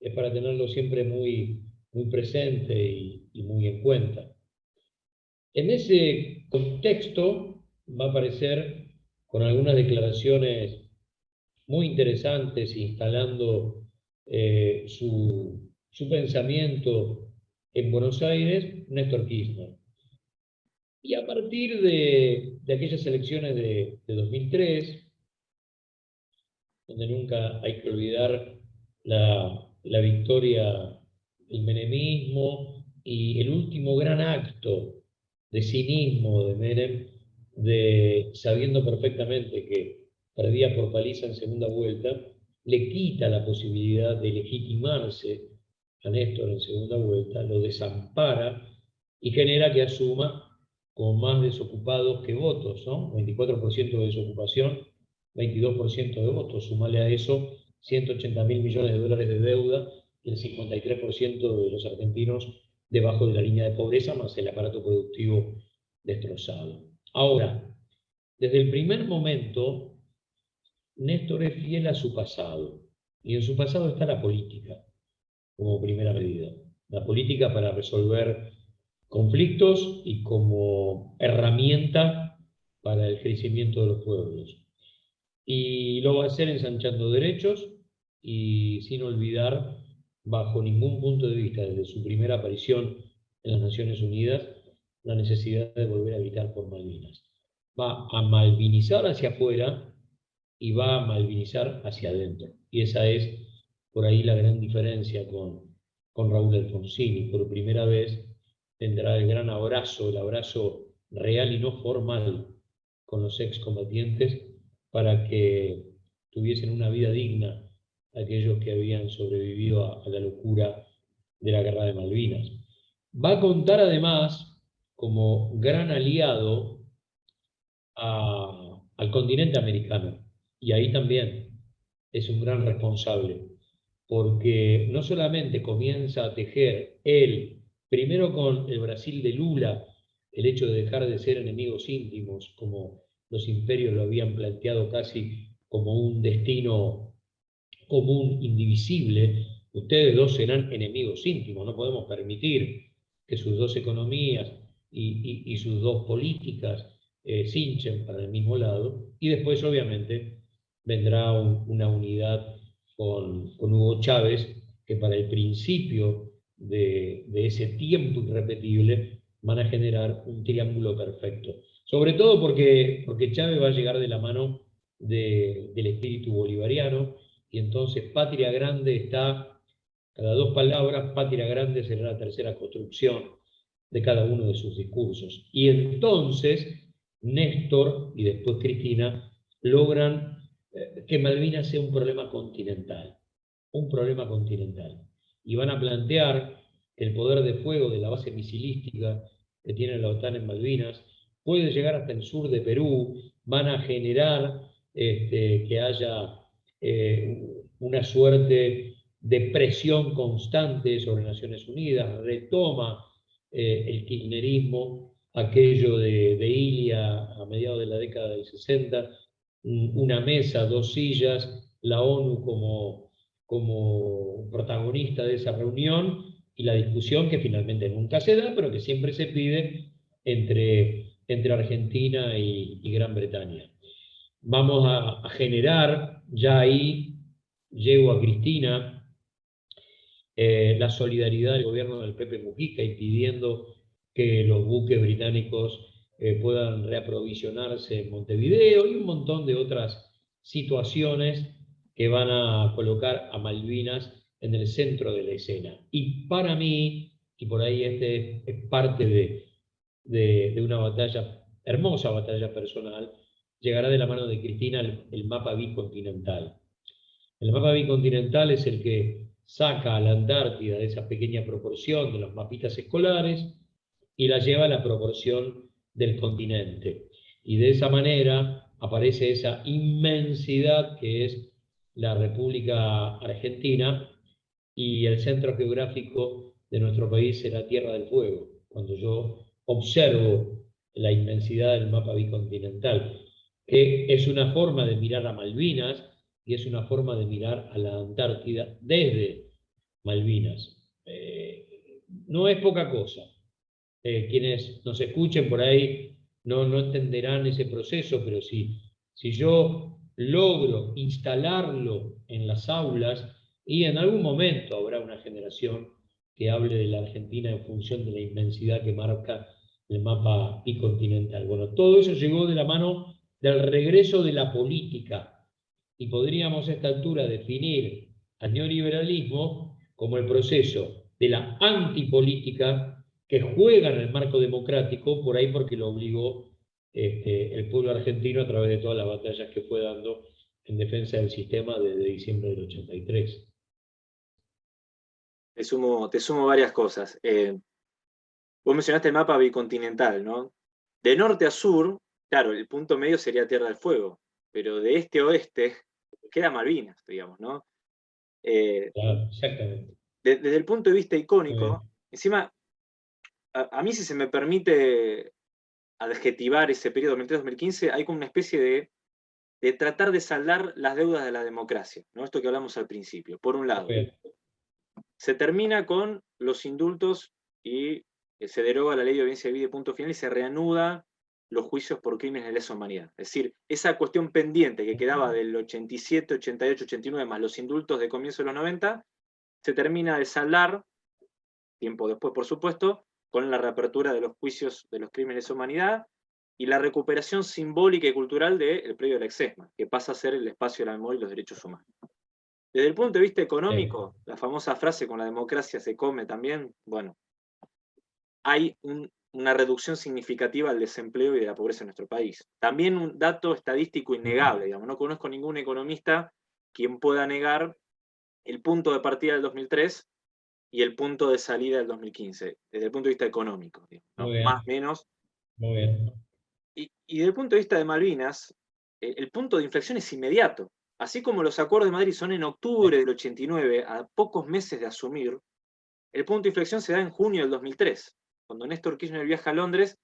S2: es para tenerlo siempre muy, muy presente y, muy en cuenta. En ese contexto va a aparecer con algunas declaraciones muy interesantes, instalando eh, su, su pensamiento en Buenos Aires, Néstor Kirchner. Y a partir de, aquellas elecciones de, 2003, donde nunca hay que olvidar la, victoria del menemismo y el último gran acto de cinismo de Menem, de, sabiendo perfectamente que perdía por paliza en segunda vuelta, le quita la posibilidad de legitimarse a Néstor en segunda vuelta, lo desampara y genera que asuma con más desocupados que votos, ¿no? 24% de desocupación, 22% de votos. Sumale a eso 180 mil millones de dólares de deuda y el 53% de los argentinos debajo de la línea de pobreza, más el aparato productivo destrozado. Ahora, desde el primer momento, Néstor es fiel a su pasado. Y en su pasado está la política, como primera medida. La política para resolver conflictos y como herramienta para el crecimiento de los pueblos. Y lo va a hacer ensanchando derechos y sin olvidar, bajo ningún punto de vista, desde su primera aparición en las Naciones Unidas, la necesidad de volver a habitar por Malvinas. Va a malvinizar hacia afuera y va a malvinizar hacia adentro. Y esa es por ahí la gran diferencia con, con Raúl Alfonsini. Por primera vez tendrá el gran abrazo, el abrazo real y no formal con los excombatientes para que tuviesen una vida digna aquellos que habían sobrevivido a, la locura de la guerra de Malvinas. Va a contar además como gran aliado al continente americano. Y ahí también es un gran responsable, porque no solamente comienza a tejer él, primero con el Brasil de Lula, el hecho de dejar de ser enemigos íntimos, como los imperios lo habían planteado casi como un destino común, indivisible, ustedes dos serán enemigos íntimos, no podemos permitir que sus dos economías y, sus dos políticas eh, cinchen para el mismo lado, y después obviamente vendrá una unidad con, Hugo Chávez, que para el principio de, ese tiempo irrepetible van a generar un triángulo perfecto. Sobre todo porque, porque Chávez va a llegar de la mano del espíritu bolivariano, y entonces Patria Grande está, cada dos palabras, Patria Grande será la tercera construcción de cada uno de sus discursos. Y entonces Néstor y después Cristina logran eh, que Malvinas sea un problema continental, un problema continental. Y van a plantear que el poder de fuego de la base misilística que tiene la OTAN en Malvinas. Puede llegar hasta el sur de Perú, van a generar este, que haya eh, una suerte de presión constante sobre Naciones Unidas, retoma eh, el kirchnerismo aquello de, de Ilia a mediados de la década del 60, una mesa, dos sillas, la ONU como, como protagonista de esa reunión y la discusión que finalmente nunca se da, pero que siempre se pide entre, entre Argentina y, Gran Bretaña. Vamos a, generar, ya ahí llego a Cristina, eh, la solidaridad del gobierno del Pepe Mujica y pidiendo que los buques británicos eh, puedan reaprovisionarse en Montevideo y un montón de otras situaciones que van a colocar a Malvinas en el centro de la escena. Y para mí, y por ahí este es parte de, de, una batalla, hermosa batalla personal, llegará de la mano de Cristina el, el mapa bicontinental. El mapa bicontinental es el que saca a la Antártida de esa pequeña proporción de los mapitas escolares y la lleva a la proporción del continente. Y de esa manera aparece esa inmensidad que es la República Argentina y el centro geográfico de nuestro país es la Tierra del Fuego. Cuando yo observo la inmensidad del mapa bicontinental, que es una forma de mirar a Malvinas y es una forma de mirar a la Antártida desde Malvinas. Eh, no es poca cosa. Eh, quienes nos escuchen por ahí no, no entenderán ese proceso, pero si, si yo logro instalarlo en las aulas, y en algún momento habrá una generación que hable de la Argentina en función de la inmensidad que marca el mapa bicontinental. Bueno, todo eso llegó de la mano del regreso de la política, y podríamos a esta altura definir al neoliberalismo como el proceso de la antipolítica que juega en el marco democrático, por ahí porque lo obligó este, el pueblo argentino a través de todas las batallas que fue dando en defensa del sistema desde diciembre del 83.
S1: Te sumo, te sumo varias cosas. Eh, vos mencionaste el mapa bicontinental, ¿no? De norte a sur, claro, el punto medio sería Tierra del Fuego, pero de este a oeste [laughs] queda Malvinas, digamos, ¿no?
S2: Eh, claro, exactamente.
S1: desde el punto de vista icónico, encima a, mí si se me permite adjetivar ese periodo 2003-2015, hay como una especie de, de, tratar de saldar las deudas de la democracia, ¿no? esto que hablamos al principio, por un lado. Se termina con los indultos y eh, se deroga la ley de audiencia de vida punto final y se reanuda los juicios por crímenes de lesa humanidad. Es decir, esa cuestión pendiente que quedaba del 87, 88, 89, más los indultos de comienzo de los 90, se termina de saldar, tiempo después por supuesto, con la reapertura de los juicios de los crímenes de humanidad y la recuperación simbólica y cultural del predio de la Exesma, que pasa a ser el espacio de la memoria y los derechos humanos. Desde el punto de vista económico, la famosa frase con la democracia se come también, bueno, hay una reducción significativa del desempleo y de la pobreza en nuestro país. También un dato estadístico innegable, digamos, no conozco ningún economista quien pueda negar el punto de partida del 2003 y el punto de salida del 2015, desde el punto de vista económico, más o menos.
S2: Muy bien.
S1: Y, desde el punto de vista de Malvinas, el punto de inflexión es inmediato. así como los acuerdos de Madrid son en octubre del 89, a pocos meses de asumir, el punto de inflexión se da en junio del 2003, cuando Néstor Kirchner viaja a Londres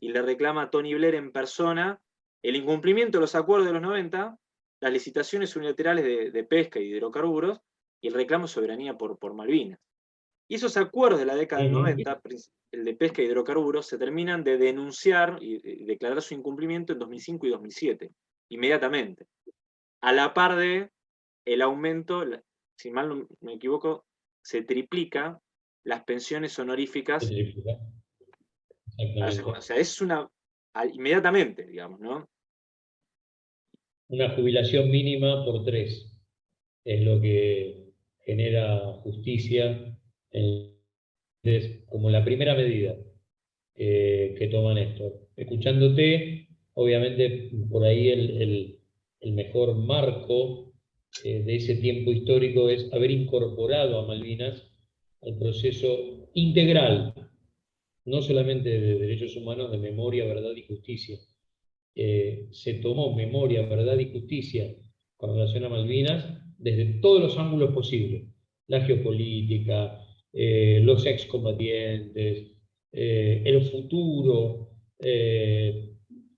S1: y le reclama a Tony Blair en persona el incumplimiento de los acuerdos de los 90, las licitaciones unilaterales de, pesca y hidrocarburos, y el reclamo de soberanía por, por Malvinas. Y esos acuerdos de la década del 90, el de pesca y hidrocarburos, se terminan de denunciar y declarar su incumplimiento en 2005 y 2007, inmediatamente. A la par de el aumento, si mal no me equivoco, se triplica las pensiones honoríficas. O sea, es una, inmediatamente, digamos, ¿no?
S2: Una jubilación mínima por tres es lo que genera justicia como la primera medida que toman esto. Escuchándote, obviamente por ahí el, mejor marco eh, de ese tiempo histórico es haber incorporado a Malvinas al proceso integral, no solamente de derechos humanos, de memoria, verdad y justicia. Eh, se tomó memoria, verdad y justicia con relación a Malvinas desde todos los ángulos posibles. La geopolítica, eh, los excombatientes, eh, el futuro.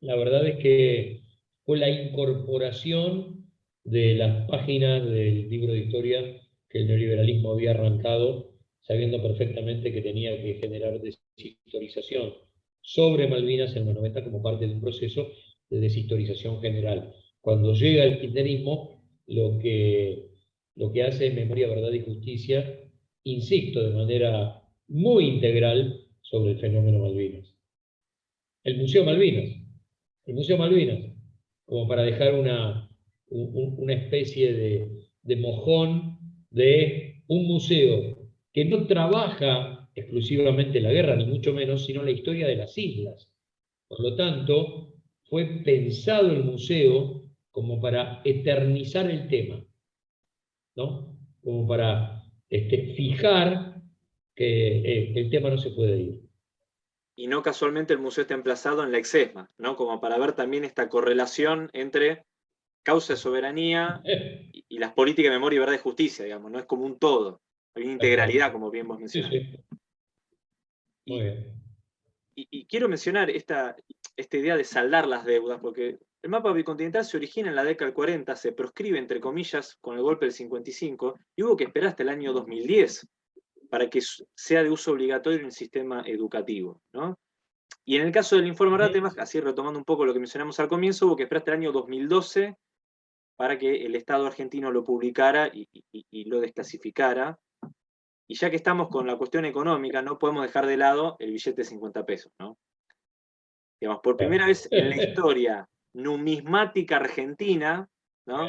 S2: la verdad es que fue la incorporación de las páginas del libro de historia que el neoliberalismo había arrancado sabiendo perfectamente que tenía que generar deshistorización sobre Malvinas en los 90 como parte de un proceso de deshistorización general. Cuando llega el kirchnerismo, lo que, lo que hace es Memoria, Verdad y Justicia, insisto, de manera muy integral sobre el fenómeno Malvinas. El Museo Malvinas, el Museo Malvinas, como para dejar una, una especie de, de mojón de un museo que no trabaja exclusivamente la guerra, ni mucho menos, sino la historia de las islas. Por lo tanto, fue pensado el museo como para eternizar el tema, ¿no? como para este, fijar que, eh, el tema no se puede ir.
S1: Y no casualmente el museo está emplazado en la Exesma, ¿no? como para ver también esta correlación entre causa de soberanía [laughs] y, y las políticas de memoria, verdad y justicia, digamos, no es como un todo. Hay una integralidad, como bien vos mencionaste. Y, quiero mencionar esta, esta idea de saldar las deudas, porque el mapa bicontinental se origina en la década del 40, se proscribe, entre comillas, con el golpe del 55, y hubo que esperar hasta el año 2010 para que sea de uso obligatorio en el sistema educativo. Y en el caso del informe Ratemas, así retomando un poco lo que mencionamos al comienzo, hubo que esperar hasta el año 2012 para que el Estado argentino lo publicara y lo desclasificara, y ya que estamos con la cuestión económica, no podemos dejar de lado el billete de 50 pesos, ¿no? Digamos, por primera vez en la [laughs] historia numismática argentina, ¿no?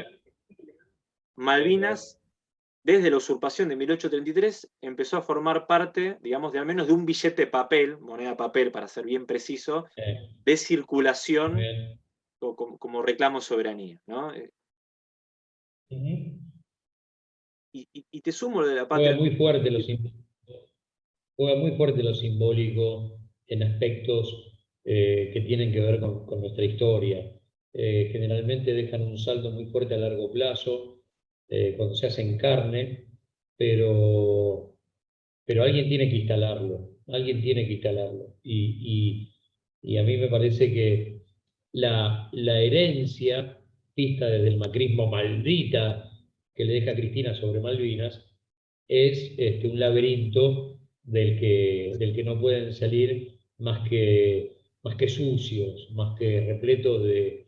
S1: Malvinas, desde la usurpación de 1833, empezó a formar parte, digamos, de al menos de un billete de papel, moneda papel para ser bien preciso, de circulación como, reclamo soberanía, ¿no? y, te sumo lo de la patria.
S2: Juega muy fuerte lo, juega muy fuerte lo simbólico en aspectos eh, que tienen que ver con, nuestra historia. Eh, generalmente dejan un saldo muy fuerte a largo plazo, eh, cuando se hacen carne, pero, pero alguien tiene que instalarlo, alguien tiene que instalarlo. Y, a mí me parece que la, la herencia vista desde el macrismo maldita que le deja Cristina sobre Malvinas es este, un laberinto del que, del que no pueden salir más que, más que sucios, más que repletos de,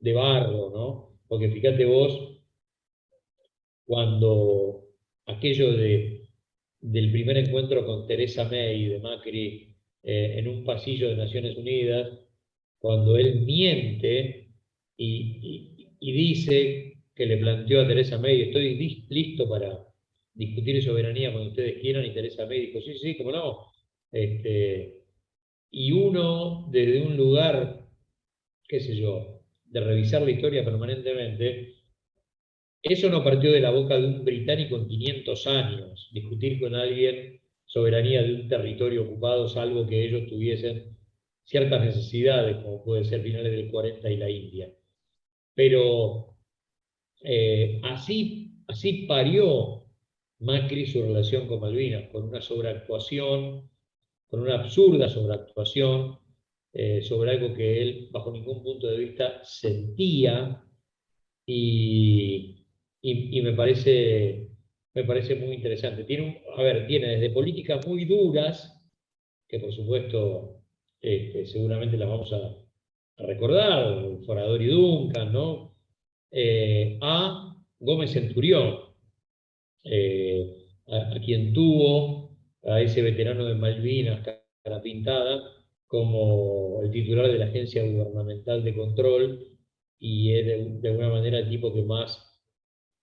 S2: de barro, ¿no? Porque fíjate vos, cuando aquello de, del primer encuentro con Teresa May de Macri eh, en un pasillo de Naciones Unidas, cuando él miente y, y dice que le planteó a Teresa May, estoy listo para discutir soberanía cuando ustedes quieran, y Teresa May dijo, sí, sí, cómo no. Este, y uno, desde un lugar, qué sé yo, de revisar la historia permanentemente, eso no partió de la boca de un británico en 500 años, discutir con alguien soberanía de un territorio ocupado, salvo que ellos tuviesen ciertas necesidades, como puede ser finales del 40 y la India. Pero Eh, así, así parió Macri su relación con Malvinas, con una sobreactuación, con una absurda sobreactuación eh, sobre algo que él, bajo ningún punto de vista, sentía y, me, parece, me parece muy interesante. Tiene, a ver, tiene desde políticas muy duras, que por supuesto este, seguramente las vamos a, recordar, Forador y Duncan, ¿no? Eh, a Gómez Centurión, eh, a, quien tuvo a ese veterano de Malvinas, cara pintada, como el titular de la Agencia Gubernamental de Control, y es de, alguna manera el tipo que más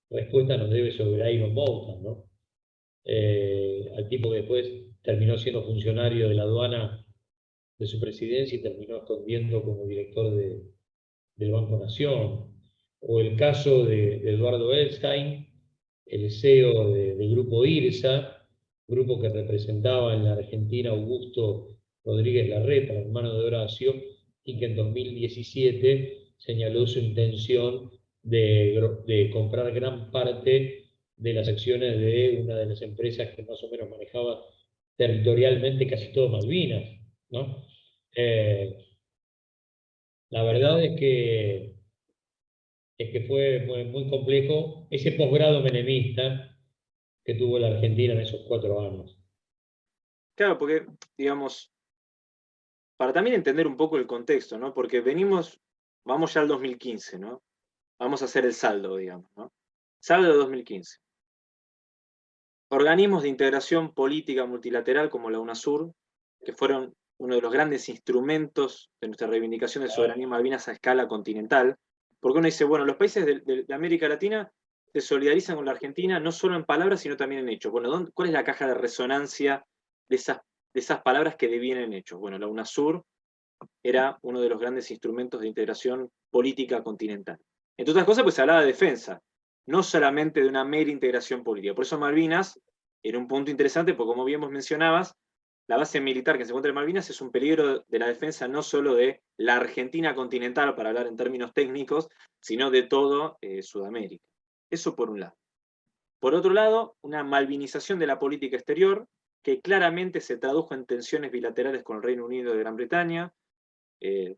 S2: respuesta nos debe sobre Iron Mountain, ¿no? Eh, al tipo que después terminó siendo funcionario de la aduana de su presidencia y terminó escondiendo como director del Banco Nación. O el caso de, Eduardo Elstein, el CEO del grupo IRSA, grupo que representaba en la Argentina Augusto Rodríguez Larreta, hermano de Horacio, y que en 2017 señaló su intención de, comprar gran parte de las acciones de una de las empresas que más o menos manejaba territorialmente casi todo Malvinas. ¿no? Eh, la verdad es que, es que fue muy, muy complejo ese posgrado menemista que tuvo la Argentina en esos cuatro años.
S1: Claro, porque, digamos, para también entender un poco el contexto, ¿no? Porque venimos, vamos ya al 2015, ¿no? Vamos a hacer el saldo, digamos, ¿no? Saldo de 2015. Organismos de integración política multilateral como la UNASUR, que fueron uno de los grandes instrumentos de nuestra reivindicación de soberanía Malvinas a escala continental, porque uno dice, bueno, los países de, América Latina se solidarizan con la Argentina no solo en palabras, sino también en hechos. Bueno, ¿cuál es la caja de resonancia de esas de esas palabras que devienen hechos. Bueno, la UNASUR era uno de los grandes instrumentos de integración política continental. Entre otras cosas, pues se hablaba de defensa, no solamente de una mera integración política. Por eso Malvinas era un punto interesante, porque como bien vos mencionabas, la base militar que se encuentra en Malvinas es un peligro de la defensa no solo de la Argentina continental, para hablar en términos técnicos, sino de todo eh, Sudamérica. Eso por un lado. Por otro lado, una malvinización de la política exterior, que claramente se tradujo en tensiones bilaterales con el Reino Unido y Gran Bretaña, eh,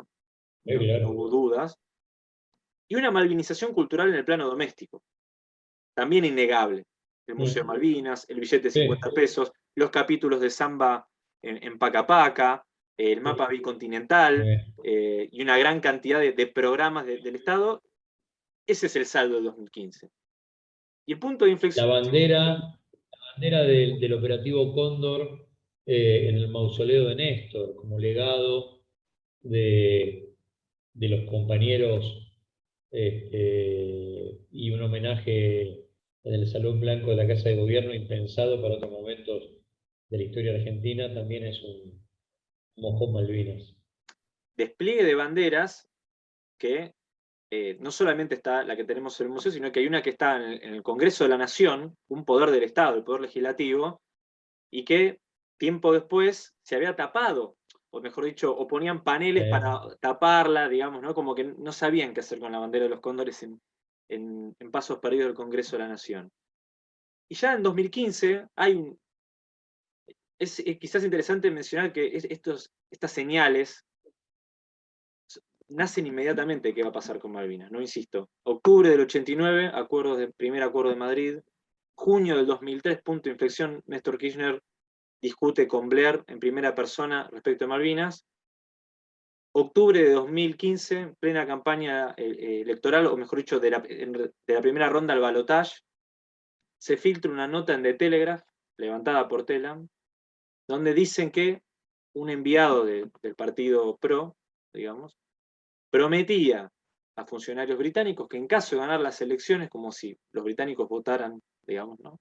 S1: no, hubo dudas, y una malvinización cultural en el plano doméstico, también innegable. El Museo de Malvinas, el billete de 50 pesos, los capítulos de samba en, Pacapaca, el mapa bicontinental, eh, y una gran cantidad de, programas del Estado, ese es el saldo del 2015. Y el punto de inflexión...
S2: La bandera bandera del, operativo Cóndor eh, en el mausoleo de Néstor, como legado de, los compañeros este, y un homenaje en el Salón Blanco de la Casa de Gobierno impensado para otros momentos de la historia argentina, también es un mojón Malvinas.
S1: Despliegue de banderas que eh, no solamente está la que tenemos en el museo, sino que hay una que está en el, Congreso de la Nación, un poder del Estado, el poder legislativo, y que tiempo después se había tapado, o mejor dicho, o ponían paneles para taparla, digamos, ¿no? como que no sabían qué hacer con la bandera de los cóndores en, pasos perdidos del Congreso de la Nación. Y ya en 2015 hay un, es, quizás interesante mencionar que estos, estas señales nacen inmediatamente qué va a pasar con Malvinas, no insisto. Octubre del 89, acuerdos de, primer acuerdo de Madrid. Junio del 2003, punto de inflexión, Néstor Kirchner discute con Blair en primera persona respecto a Malvinas. Octubre de 2015, plena campaña eh, eh, electoral, o mejor dicho, de la, primera ronda al balotage, se filtra una nota en The Telegraph, levantada por Telam, donde dicen que un enviado del partido PRO, digamos, prometía a funcionarios británicos que en caso de ganar las elecciones, como si los británicos votaran, digamos, ¿no?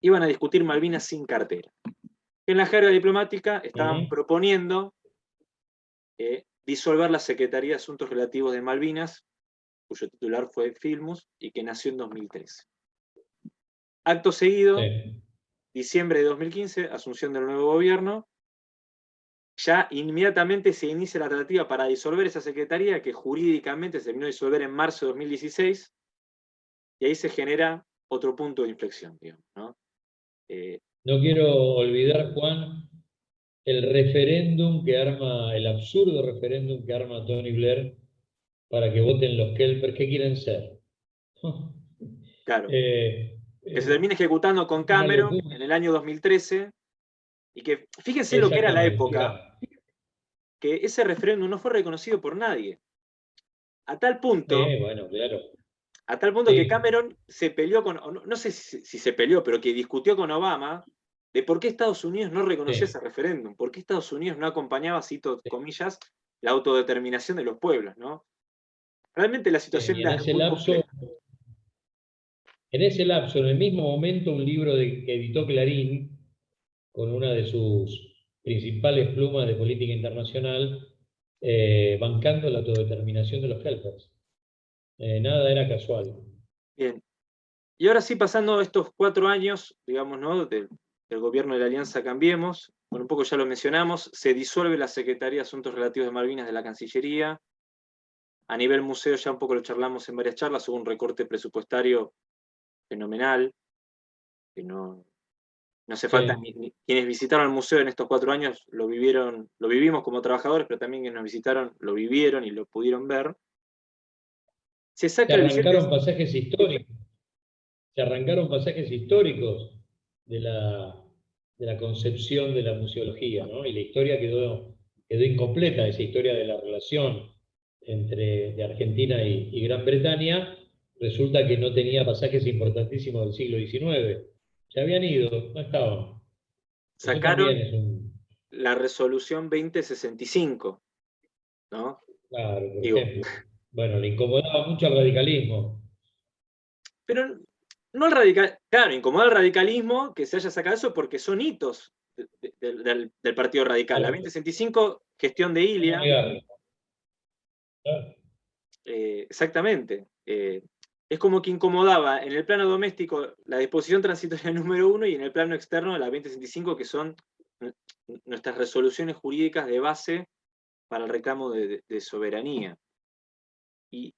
S1: iban a discutir Malvinas sin cartera. En la jerga diplomática estaban proponiendo eh, disolver la Secretaría de Asuntos Relativos de Malvinas, cuyo titular fue Filmus, y que nació en 2013. Acto seguido, diciembre de 2015, asunción del nuevo gobierno, ya inmediatamente se inicia la tratativa para disolver esa secretaría que jurídicamente se terminó de disolver en marzo de 2016 y ahí se genera otro punto de inflexión, digamos, ¿no?
S2: Eh, no quiero olvidar, Juan, el referéndum que arma, el absurdo referéndum que arma Tony Blair para que voten los Kelpers, ¿qué quieren ser? [laughs]
S1: Claro. Eh, que se termine ejecutando con Cameron en el año 2013, y que fíjense lo que era la época, que ese referéndum no fue reconocido por nadie. A tal punto,
S2: bueno, claro.
S1: a tal punto que Cameron se peleó con, no, sé si, se peleó, pero que discutió con Obama de por qué Estados Unidos no reconoció ese referéndum, por qué Estados Unidos no acompañaba, cito comillas, la autodeterminación de los pueblos, ¿no? Realmente la situación
S2: era muy en ese lapso, en el mismo momento, un libro de, que editó Clarín, con una de sus principales plumas de política internacional, eh, bancando la autodeterminación de los helpers. Eh, nada era casual.
S1: Bien. Y ahora sí, pasando estos cuatro años, digamos, ¿no? del gobierno de la Alianza Cambiemos, bueno, un poco ya lo mencionamos, se disuelve la Secretaría de Asuntos Relativos de Malvinas de la Cancillería. A nivel museo ya un poco lo charlamos en varias charlas, hubo un recorte presupuestario fenomenal, que no, no hace falta, quienes visitaron el museo en estos cuatro años lo vivieron, lo vivimos como trabajadores, pero también quienes nos visitaron lo vivieron y lo pudieron ver.
S2: Se, saca arrancaron pasajes históricos. Se arrancaron pasajes históricos de la, de la concepción de la museología, ¿no? Y la historia quedó, quedó incompleta, esa historia de la relación entre de Argentina y Gran Bretaña, resulta que no tenía pasajes importantísimos del siglo XIX. Se habían ido, no estaban.
S1: Sacaron la resolución 2065, ¿no?
S2: Claro, por ejemplo. Bueno, le incomodaba mucho al radicalismo.
S1: Pero no al radical, claro, incomoda al radicalismo que se haya sacado eso porque son hitos del, Partido Radical. La 2065, gestión de Ilia. Eh, exactamente. Eh, es como que incomodaba en el plano doméstico la disposición transitoria [laughs] número uno y en el plano externo la 2065, que son nuestras resoluciones jurídicas de base para el reclamo de, soberanía. Y,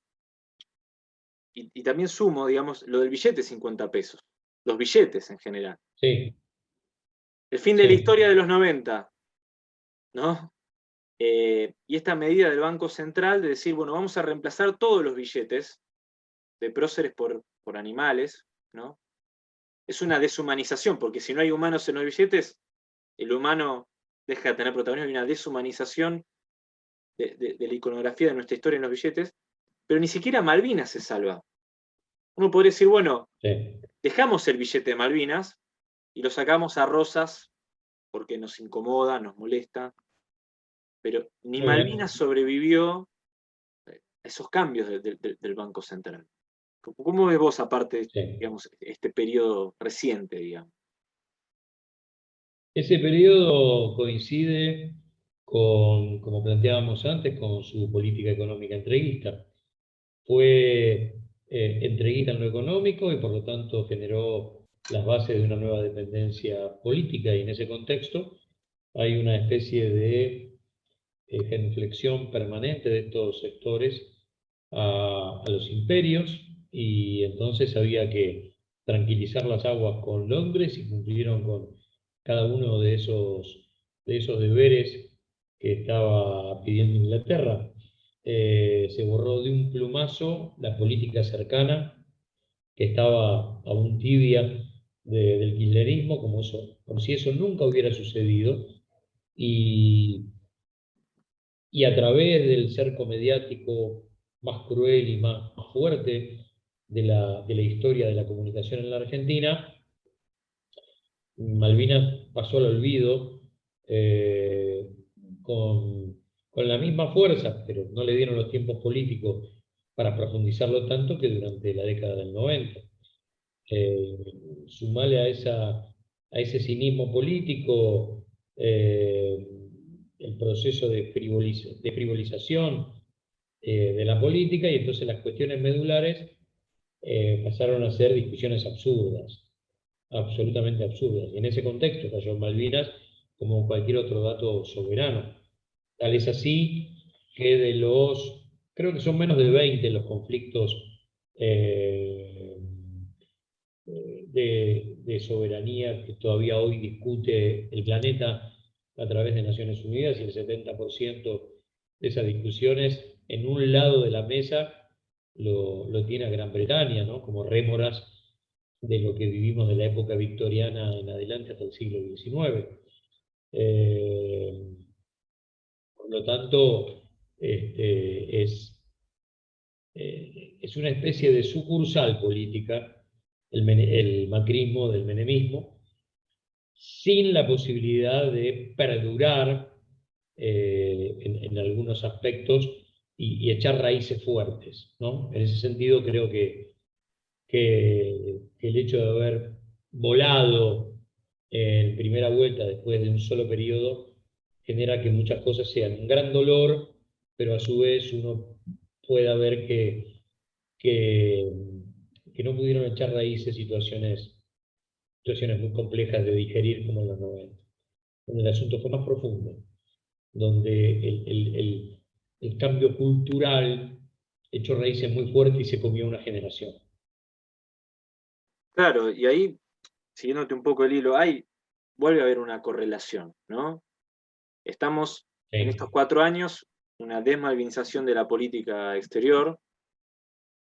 S1: y, también sumo, digamos, lo del billete 50 pesos, los billetes en general.
S2: Sí.
S1: El fin de la historia de los 90, ¿no? Eh, y esta medida del Banco Central de decir, bueno, vamos a reemplazar todos los billetes de próceres por, por animales, ¿no? Es una deshumanización, porque si no hay humanos en los billetes, el humano deja de tener protagonismo, hay una deshumanización de, la iconografía de nuestra historia en los billetes, pero ni siquiera Malvinas se salva. Uno podría decir, bueno, dejamos el billete de Malvinas y lo sacamos a rosas porque nos incomoda, nos molesta, pero ni Malvinas sobrevivió a esos cambios del Banco Central. ¿Cómo ves vos, aparte, digamos, este periodo reciente, digamos?
S2: Ese periodo coincide con, como planteábamos antes, con su política económica entreguista. Fue eh, entreguista en lo económico y por lo tanto generó las bases de una nueva dependencia política y en ese contexto hay una especie de eh, genuflexión permanente de estos sectores a los imperios y entonces había que tranquilizar las aguas con Londres y cumplieron con cada uno de esos, de esos deberes que estaba pidiendo Inglaterra. Eh, se borró de un plumazo la política cercana, que estaba aún tibia del kirchnerismo, como, eso, como si eso nunca hubiera sucedido, y, y a través del cerco mediático más cruel y más fuerte de la, historia de la comunicación en la Argentina, Malvinas pasó al olvido eh, con, la misma fuerza, pero no le dieron los tiempos políticos para profundizarlo tanto que durante la década del 90. Eh, sumale a, esa, a ese cinismo político eh, el proceso de, de frivolización eh, de la política y entonces las cuestiones medulares eh, pasaron a ser discusiones absurdas, absolutamente absurdas. Y en ese contexto cayó Malvinas como cualquier otro dato soberano. Tal es así que de los, creo que son menos de 20 los conflictos eh, de, soberanía que todavía hoy discute el planeta a través de Naciones Unidas y el 70% de esas discusiones en un lado de la mesa lo, tiene Gran Bretaña, ¿no? como rémoras de lo que vivimos de la época victoriana en adelante hasta el siglo XIX. Eh, por lo tanto, este, es, eh, es una especie de sucursal política el, macrismo del menemismo, sin la posibilidad de perdurar eh, en, algunos aspectos y, echar raíces fuertes. ¿no? En ese sentido creo que, que, el hecho de haber volado en primera vuelta después de un solo periodo genera que muchas cosas sean un gran dolor, pero a su vez uno pueda ver que, que que no pudieron echar raíces situaciones, situaciones muy complejas de digerir como en los 90, donde el asunto fue más profundo, donde el, el cambio cultural echó raíces muy fuertes y se comió una generación.
S1: Claro, y ahí, siguiéndote un poco el hilo, hay, vuelve a haber una correlación, ¿no? Estamos en estos cuatro años, una desmalvinización de la política exterior,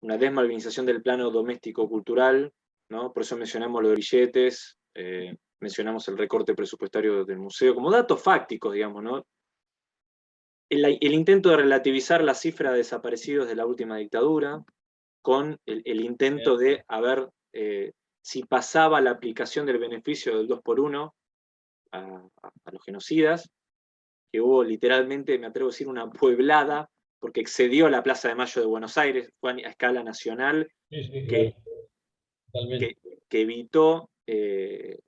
S1: una desmalvinización del plano doméstico-cultural, ¿no? por eso mencionamos los grilletes, eh, mencionamos el recorte presupuestario del museo, como datos fácticos, digamos, ¿no? El, intento de relativizar la cifra de desaparecidos de la última dictadura, con el, intento de a ver eh, si pasaba la aplicación del beneficio del 2 por 1 a, a los genocidas, que hubo literalmente, me atrevo a decir, una pueblada porque excedió la Plaza de Mayo de Buenos Aires, fue a escala nacional, que, evitó eh,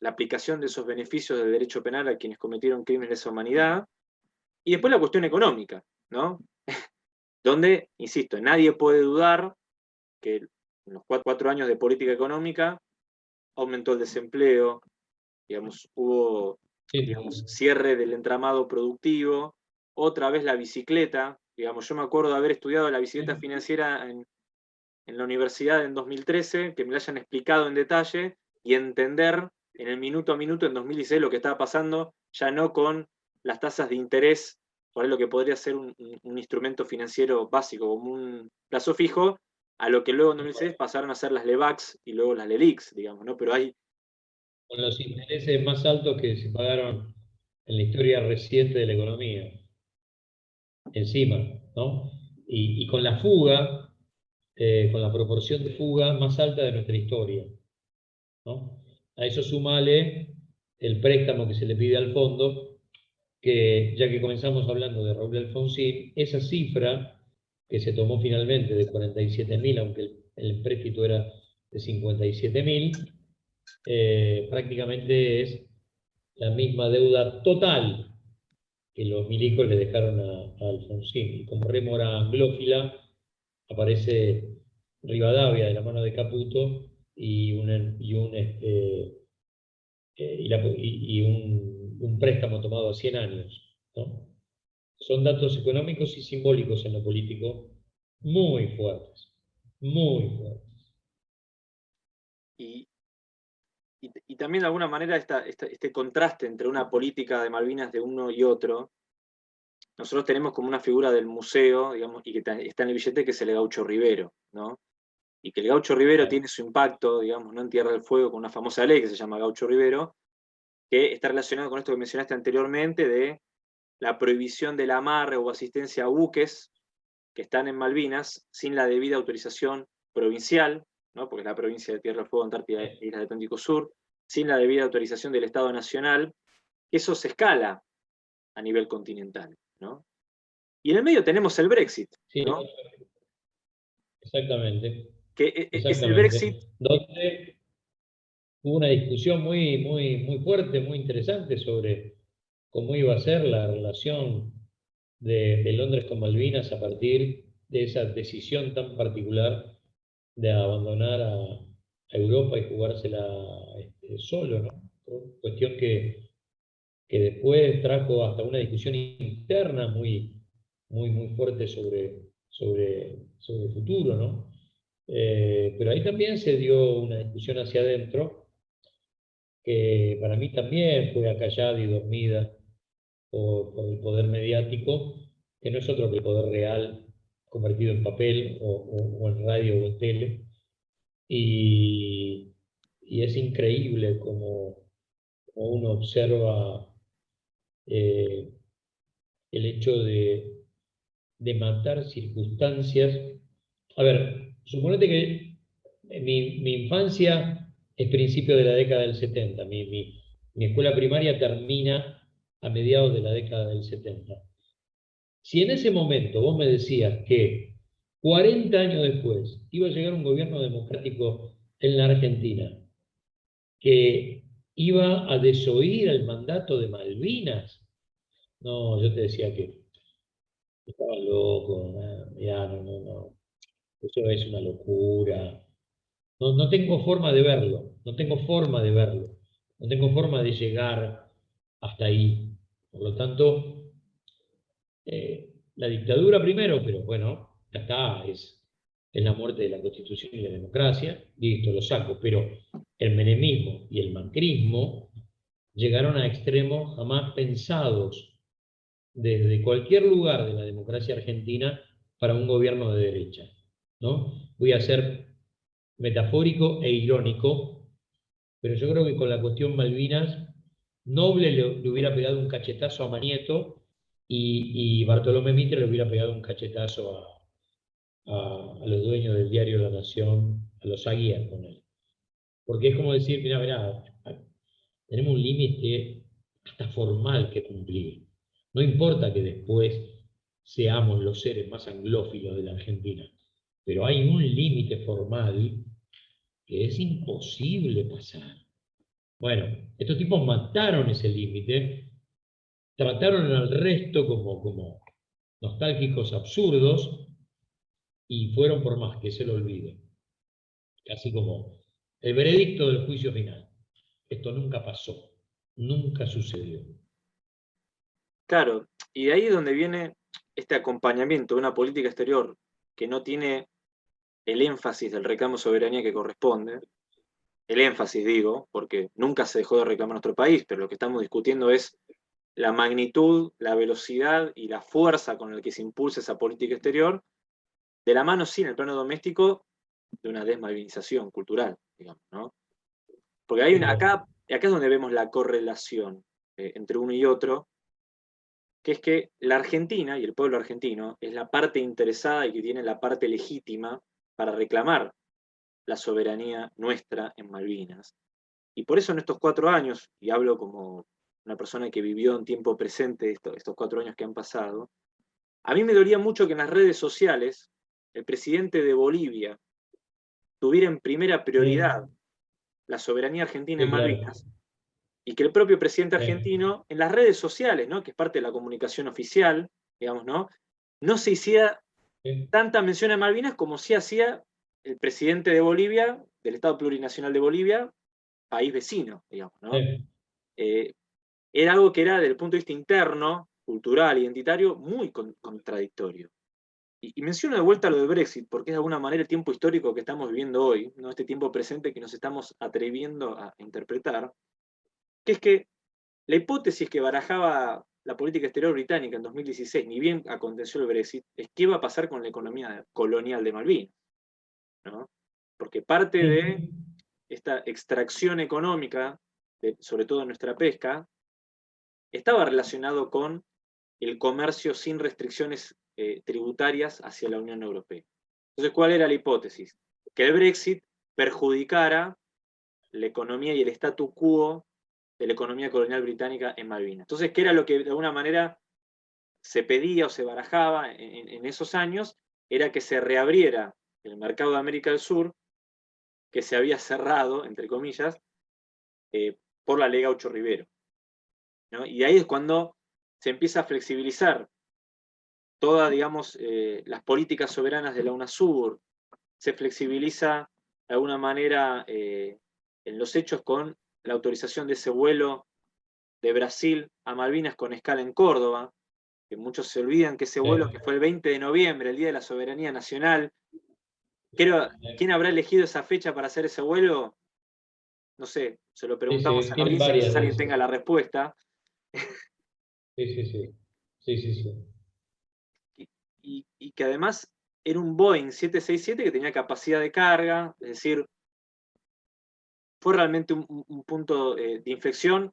S1: la aplicación de esos beneficios del derecho penal a quienes cometieron crímenes de esa humanidad, y después la cuestión económica, ¿no? [laughs] donde, insisto, nadie puede dudar que en los cuatro, años de política económica aumentó el desempleo, digamos, hubo cierre del entramado productivo, otra vez la bicicleta, Digamos, yo me acuerdo de haber estudiado la bicicleta financiera en, la universidad en 2013, que me la hayan explicado en detalle y entender en el minuto a minuto en 2016 lo que estaba pasando, ya no con las tasas de interés, por lo que podría ser un, instrumento financiero básico, como un plazo fijo, a lo que luego en 2016 pasaron a ser las LEVAX y luego las LELIX, digamos, ¿no? Pero hay...
S2: Con los intereses más altos que se pagaron en la historia reciente de la economía encima, ¿no? Y, con la fuga, eh, con la proporción de fuga más alta de nuestra historia, ¿no? A eso sumale el préstamo que se le pide al fondo, que ya que comenzamos hablando de Raúl Alfonsín, esa cifra que se tomó finalmente de 47.000, aunque el, el era de 57.000, eh, prácticamente es la misma deuda total que los milicos le dejaron a, Alfonsín. Y como rémora anglófila aparece Rivadavia de la mano de Caputo y un, y un, este, eh, y, un, préstamo tomado a 100 años. Son datos económicos y simbólicos en lo político muy fuertes, muy fuertes.
S1: Y, y, también de alguna manera este contraste entre una política de Malvinas de uno y otro, nosotros tenemos como una figura del museo, digamos, y que está en el billete, que es el Gaucho Rivero, ¿no? Y que el Gaucho Rivero tiene su impacto, digamos, ¿no? en Tierra del Fuego, con una famosa ley que se llama Gaucho Rivero, que está relacionado con esto que mencionaste anteriormente, de la prohibición del amarre o asistencia a buques que están en Malvinas sin la debida autorización provincial, ¿no? porque es la provincia de Tierra del Fuego, Antártida e Islas del Atlántico Sur, sin la debida autorización del Estado Nacional, eso se escala a nivel continental. Y en el medio tenemos el Brexit.
S2: Exactamente.
S1: Que e, e, es el Brexit.
S2: Donde hubo una discusión muy, muy, muy fuerte, muy interesante sobre cómo iba a ser la relación de, Londres con Malvinas a partir de esa decisión tan particular de abandonar a, Europa y jugársela este, solo, ¿no? Cuestión que que después trajo hasta una discusión interna muy, muy, muy fuerte sobre, sobre, sobre el futuro, ¿no? Eh, pero ahí también se dio una discusión hacia adentro, que para mí también fue acallada y dormida por, el poder mediático, que no es otro que el poder real convertido en papel o, en radio o en tele. Y, es increíble como, uno observa eh, el hecho de, de matar circunstancias. A ver, suponete que mi, infancia es principio de la década del 70, mi, mi, escuela primaria termina a mediados de la década del 70. Si en ese momento vos me decías que 40 años después iba a llegar un gobierno democrático en la Argentina que iba a desoír el mandato de Malvinas, no, yo te decía que estaba loco, no, no, no, eso es una locura. No, tengo forma de verlo, no tengo forma de verlo, no tengo forma de llegar hasta ahí. Por lo tanto, eh, la dictadura primero, pero bueno, ya está, es, la muerte de la Constitución y la democracia, listo, lo saco, pero el menemismo y el macrismo llegaron a extremos jamás pensados desde cualquier lugar de la democracia argentina para un gobierno de derecha. ¿no? Voy a ser metafórico e irónico, pero yo creo que con la cuestión Malvinas Noble le, hubiera pegado un cachetazo a Manieto y, Bartolomé Mitre le hubiera pegado un cachetazo a, los dueños del diario La Nación, a los Aguías con él. Porque es como decir, mira, mira, tenemos un límite hasta formal que cumplir. No importa que después seamos los seres más anglófilos de la Argentina, pero hay un límite formal que es imposible pasar. Bueno, estos tipos mataron ese límite, trataron al resto como, como nostálgicos absurdos y fueron por más que se lo olvide. Así como el veredicto del juicio final. Esto nunca pasó, nunca sucedió.
S1: Claro, y de ahí es donde viene este acompañamiento de una política exterior que no tiene el énfasis del reclamo de soberanía que corresponde, el énfasis, digo, porque nunca se dejó de reclamar nuestro país, pero lo que estamos discutiendo es la magnitud, la velocidad y la fuerza con la que se impulsa esa política exterior, de la mano sí en el plano doméstico de una desmalvinización cultural, digamos, ¿no? Porque hay una, acá, acá es donde vemos la correlación eh, entre uno y otro, que es que la Argentina y el pueblo argentino es la parte interesada y que tiene la parte legítima para reclamar la soberanía nuestra en Malvinas. Y por eso en estos cuatro años, y hablo como una persona que vivió en tiempo presente estos, cuatro años que han pasado, a mí me dolía mucho que en las redes sociales el presidente de Bolivia tuviera en primera prioridad la soberanía argentina en Malvinas, y que el propio presidente argentino en las redes sociales, ¿no? que es parte de la comunicación oficial, digamos, ¿no? no se hiciera tanta mención a Malvinas como sí hacía el presidente de Bolivia, del Estado Plurinacional de Bolivia, país vecino, digamos, ¿no? Eh, era algo que era, desde el punto de vista interno, cultural, identitario, muy contradictorio. Y, menciono de vuelta lo de Brexit, porque es de alguna manera el tiempo histórico que estamos viviendo hoy, ¿no? este tiempo presente que nos estamos atreviendo a interpretar, que es que la hipótesis que barajaba la política exterior británica en 2016, ni bien aconteció el Brexit, es qué va a pasar con la economía colonial de Malvinas. Porque parte de esta extracción económica, sobre todo en nuestra pesca, estaba relacionado con el comercio sin restricciones eh, tributarias hacia la Unión Europea. Entonces, ¿cuál era la hipótesis? Que el Brexit perjudicara la economía y el statu quo de la economía colonial británica en Malvinas. Entonces, ¿qué era lo que de alguna manera se pedía o se barajaba en esos años? Era que se reabriera el mercado de América del Sur, que se había cerrado, entre comillas, eh, por la ley Gaucho Rivero. Y ahí es cuando se empieza a flexibilizar todas, digamos, eh, las políticas soberanas de la UNASUR, se flexibiliza de alguna manera eh, en los hechos con la autorización de ese vuelo de Brasil a Malvinas con escala en Córdoba, que muchos se olvidan que ese vuelo que fue el 20 de noviembre, el Día de la Soberanía Nacional, ¿quién habrá elegido esa fecha para hacer ese vuelo? No sé, se lo preguntamos a Mauricio, si alguien tenga la respuesta.
S2: Sí, sí, sí. sí, sí, sí.
S1: Y, que además era un Boeing 767 que tenía capacidad de carga, es decir, fue realmente un, punto eh, de inflexión,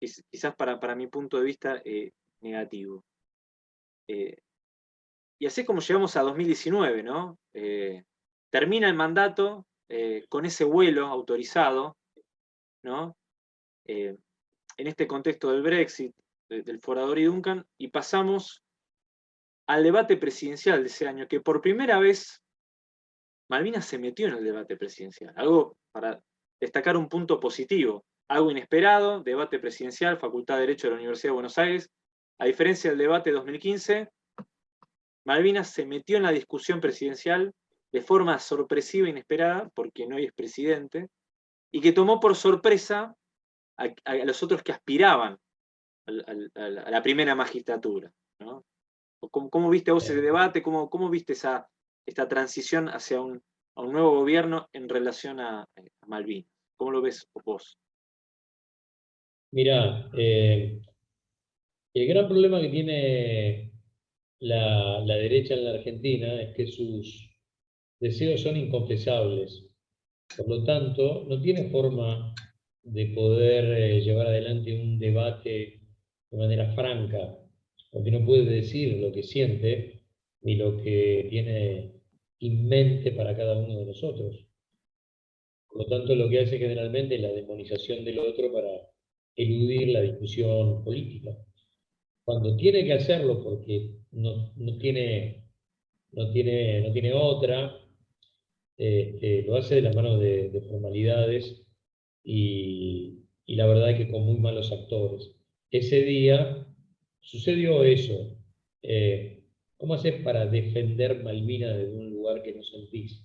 S1: quizás para, para mi punto de vista eh, negativo. Eh, y así como llegamos a 2019, ¿no? termina el mandato con ese vuelo autorizado, ¿no? en este contexto del Brexit, del Forador y Duncan, y pasamos al debate presidencial de ese año, que por primera vez Malvinas se metió en el debate presidencial. Algo para destacar un punto positivo, algo inesperado, debate presidencial, Facultad de Derecho de la Universidad de Buenos Aires. A diferencia del debate 2015, Malvinas se metió en la discusión presidencial de forma sorpresiva e inesperada, porque no es presidente, y que tomó por sorpresa a los otros que aspiraban a la primera magistratura. ¿no? ¿Cómo, viste vos ese debate? ¿Cómo, cómo viste esa, esta transición hacia un, un nuevo gobierno en relación a, Malvinas? ¿Cómo lo ves vos?
S2: Mira, eh, el gran problema que tiene la, la, derecha en la Argentina es que sus deseos son inconfesables. Por lo tanto, no tiene forma de poder eh, llevar adelante un debate de manera franca, porque no puede decir lo que siente ni lo que tiene en mente para cada uno de nosotros. Por lo tanto, lo que hace generalmente es la demonización del otro para eludir la discusión política. Cuando tiene que hacerlo porque no, tiene, no, tiene, no tiene otra, este, lo hace de la mano de, formalidades y, y la verdad es que con muy malos actores ese día sucedió eso. Eh, ¿Cómo haces para defender Malvinas desde un que no sentís?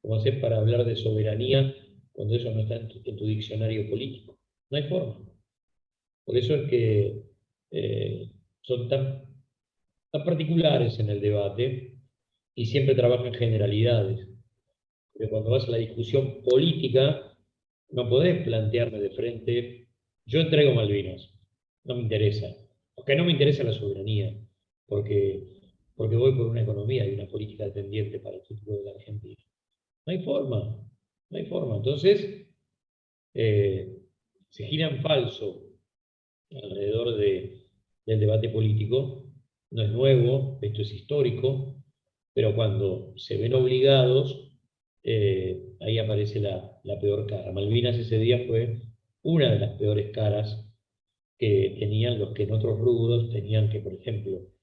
S2: ¿Cómo haces para hablar de soberanía cuando eso no está en tu, diccionario político? No hay forma. Por eso es que eh, son tan, particulares en el debate y siempre trabajan generalidades. Pero cuando vas a la discusión política, no podés plantearme de frente yo entrego Malvinas, no me interesa, porque no me interesa la soberanía, porque, porque voy por una economía y una política dependiente para el futuro de la Argentina. No hay forma, no hay forma. Entonces, eh, se gira en falso alrededor de, del debate político, no es nuevo, esto es histórico, pero cuando se ven obligados, eh, ahí aparece la, la peor cara. Malvinas ese día fue una de las peores caras que tenían los que en otros rubros tenían que, por ejemplo,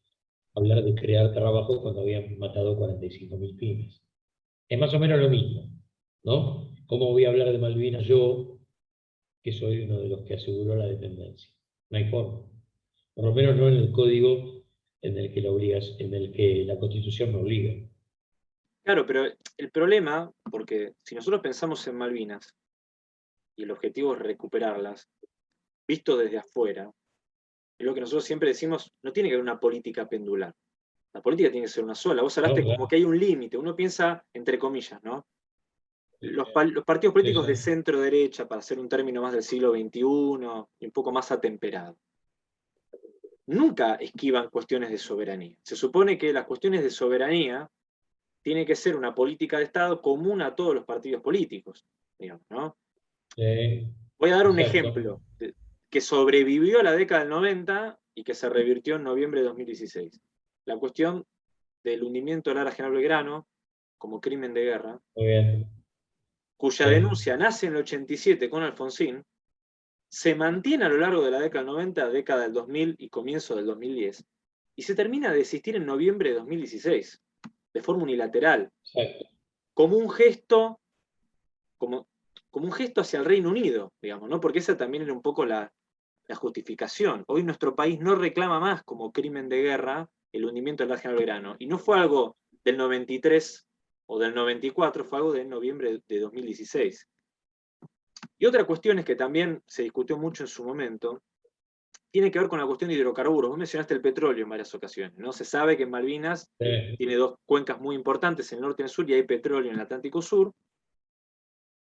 S2: hablar de crear trabajo cuando habían matado 45.000 pymes. Es más o menos lo mismo, ¿no? ¿Cómo voy a hablar de Malvinas yo, que soy uno de los que aseguró la dependencia? No hay forma. Por lo menos no en el código en el que la, obligas, en el que la Constitución me obliga.
S1: Claro, pero el problema, porque si nosotros pensamos en Malvinas, y el objetivo es recuperarlas, visto desde afuera, es lo que nosotros siempre decimos, no tiene que haber una política pendular. La política tiene que ser una sola. Vos hablaste como que hay un límite, uno piensa entre comillas, ¿no? Los, partidos políticos de centro-derecha, para hacer un término más del siglo XXI y un poco más atemperado, nunca esquivan cuestiones de soberanía. Se supone que las cuestiones de soberanía tiene que ser una política de Estado común a todos los partidos políticos, digamos, ¿no? Voy a dar un ejemplo que sobrevivió a la década del 90 y que se revirtió en noviembre de 2016. La cuestión del hundimiento del Ara General Belgrano como crimen de guerra, cuya denuncia nace en el 87 con Alfonsín, se mantiene a lo largo de la década del 90, década del 2000 y comienzo del 2010, y se termina de desistir en noviembre de 2016, de forma unilateral, como un gesto, como como un gesto hacia el Reino Unido, digamos, ¿no? Porque esa también era un poco la, justificación. Hoy nuestro país no reclama más como crimen de guerra el hundimiento del General Belgrano. Y no fue algo del 93 o del 94, fue algo de noviembre de 2016. Y otra cuestión es que también se discutió mucho en su momento, tiene que ver con la cuestión de hidrocarburos. Vos mencionaste el petróleo en varias ocasiones, ¿no? Se sabe que en Malvinas tiene dos cuencas muy importantes, en el norte y en el sur, y hay petróleo en el Atlántico Sur,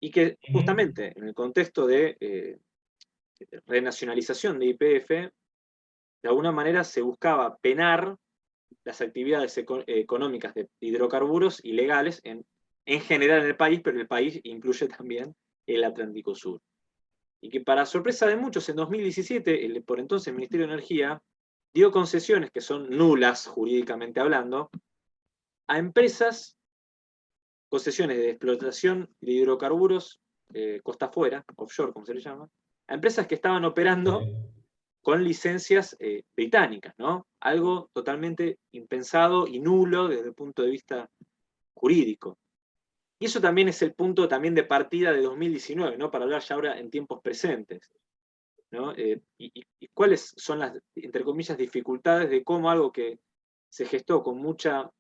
S1: y que justamente en el contexto de eh, renacionalización de IPF, de alguna manera se buscaba penar las actividades económicas de hidrocarburos ilegales en, en general en el país, pero el país incluye también el Atlántico Sur. Y que para sorpresa de muchos, en 2017, el, por entonces Ministerio de Energía dio concesiones que son nulas jurídicamente hablando, a empresas, concesiones de explotación de hidrocarburos eh, costa afuera, offshore como se le llama, a empresas que estaban operando con licencias eh, británicas, ¿no? Algo totalmente impensado y nulo desde el punto de vista jurídico. Y eso también es el punto también de partida de 2019, ¿no? para hablar ya ahora en tiempos presentes. ¿no? Eh, y, cuáles son las, entre comillas, dificultades de cómo algo que se gestó con mucha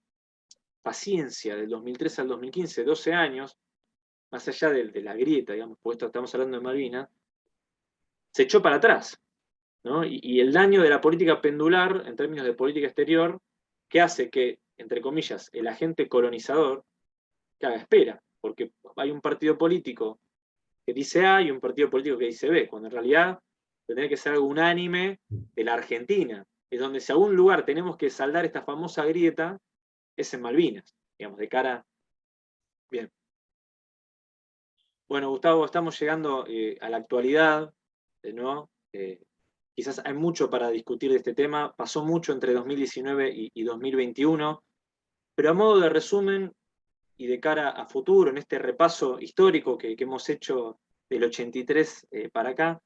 S1: paciencia del 2003 al 2015, 12 años, más allá de, la grieta, digamos, porque estamos hablando de Malvinas, se echó para atrás. Y, el daño de la política pendular, en términos de política exterior, que hace que, entre comillas, el agente colonizador que espera, porque hay un partido político que dice A y un partido político que dice B, cuando en realidad tendría que ser algo unánime de la Argentina. Es donde si a algún lugar tenemos que saldar esta famosa grieta, es en Malvinas, digamos, de cara... Bien. Bueno, Gustavo, estamos llegando eh, a la actualidad, Eh, quizás hay mucho para discutir de este tema, pasó mucho entre 2019 y, y 2021, pero a modo de resumen, y de cara a futuro, en este repaso histórico que, hemos hecho del 83 eh, para acá,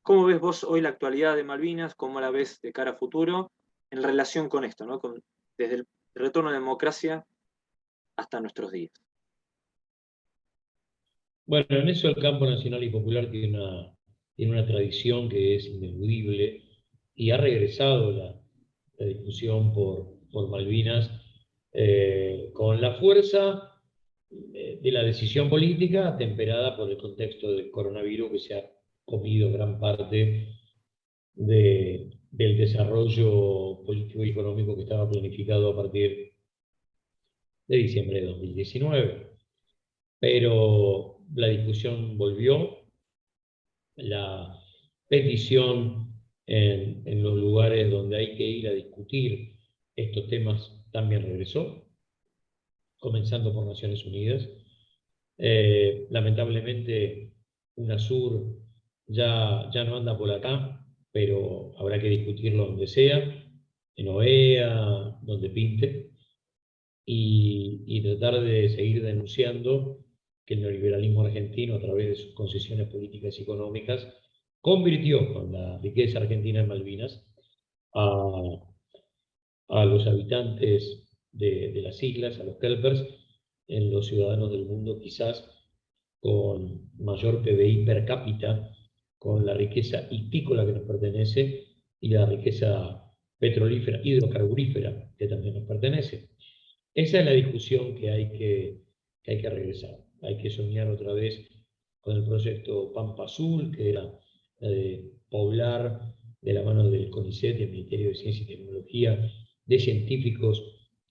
S1: ¿cómo ves vos hoy la actualidad de Malvinas? ¿Cómo la ves de cara a futuro en relación con esto, ¿no? desde el retorno a la democracia hasta nuestros días?
S2: Bueno, en eso el campo nacional y popular tiene una, tiene una tradición que es ineludible y ha regresado la, discusión por, por Malvinas eh, con la fuerza de la decisión política temperada por el contexto del coronavirus que se ha comido gran parte del desarrollo político y económico que estaba planificado a partir de diciembre de 2019. Pero la discusión volvió, la petición en, los lugares donde hay que ir a discutir estos temas también regresó, comenzando por Naciones Unidas. Eh, lamentablemente, UNASUR ya, ya no anda por acá, pero habrá que discutirlo donde sea, en OEA, donde pinte, y tratar de seguir denunciando que el neoliberalismo argentino, a través de sus concesiones políticas y económicas, convirtió con la riqueza argentina en Malvinas a, los habitantes de, las islas, a los kelpers, en los ciudadanos del mundo quizás con mayor PBI per cápita, con la riqueza hipícola que nos pertenece y la riqueza petrolífera, hidrocarburífera que también nos pertenece. Esa es la discusión que hay que, que hay que regresar. Hay que soñar otra vez con el proyecto Pampa Azul, que era de poblar de la mano del CONICET, del Ministerio de Ciencia y Tecnología, de científicos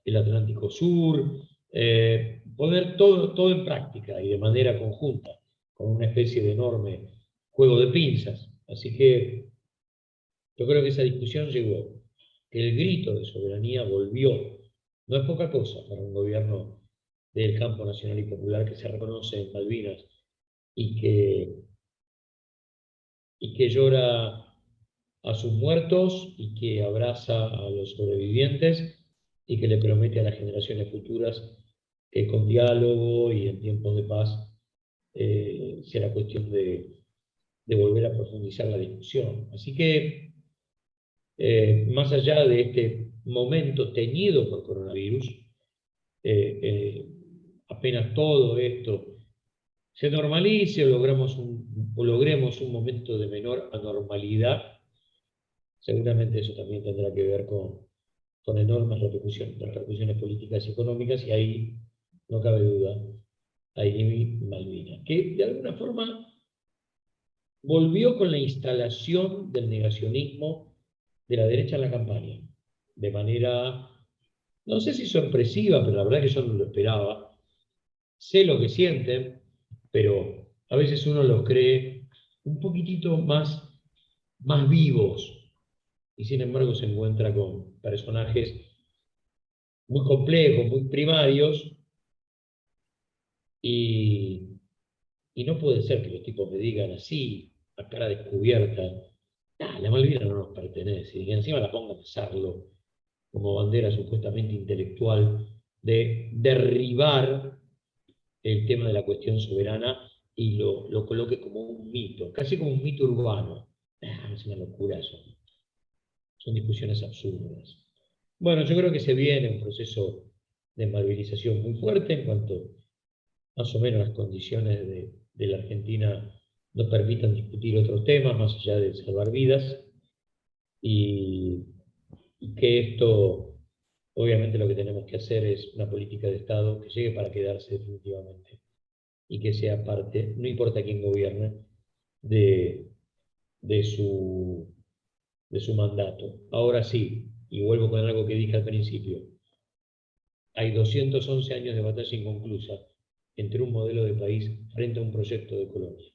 S2: del Atlántico Sur, eh, poner todo, todo en práctica y de manera conjunta, con una especie de enorme juego de pinzas. Así que yo creo que esa discusión llegó, que el grito de soberanía volvió. No es poca cosa para un gobierno del campo nacional y popular que se reconoce en Malvinas y que, y que llora a sus muertos y que abraza a los sobrevivientes y que le promete a las generaciones futuras que con diálogo y en tiempos de paz eh, será cuestión de, volver a profundizar la discusión. Así que, eh, más allá de este momento teñido por coronavirus, eh, apenas todo esto se normalice o, logramos o logremos un momento de menor anormalidad, seguramente eso también tendrá que ver con, con enormes repercusiones, repercusiones políticas y económicas, y ahí no cabe duda, ahí Malvinas, que de alguna forma volvió con la instalación del negacionismo de la derecha en la campaña, de manera, no sé si sorpresiva, pero la verdad que yo no lo esperaba. Sé lo que sienten, pero a veces uno los cree un poquitito más, más vivos, y sin embargo se encuentra con personajes muy complejos, muy primarios, y, y no puede ser que los tipos me digan así, a cara descubierta, la Malvina no nos pertenece, y encima la pongan a usarlo como bandera supuestamente intelectual de derribar el tema de la cuestión soberana y lo, lo coloque como un mito, casi como un mito urbano. Ah, es una locura eso. Son discusiones absurdas. Bueno, yo creo que se viene un proceso de malvinización muy fuerte en cuanto más o menos las condiciones de, de la Argentina nos permitan discutir otros temas más allá de salvar vidas y, que esto, obviamente lo que tenemos que hacer es una política de Estado que llegue para quedarse definitivamente y que sea parte, no importa quién gobierne, de, de, su, de su mandato. Ahora sí, y vuelvo con algo que dije al principio, hay 211 años de batalla inconclusa entre un modelo de país frente a un proyecto de colonia.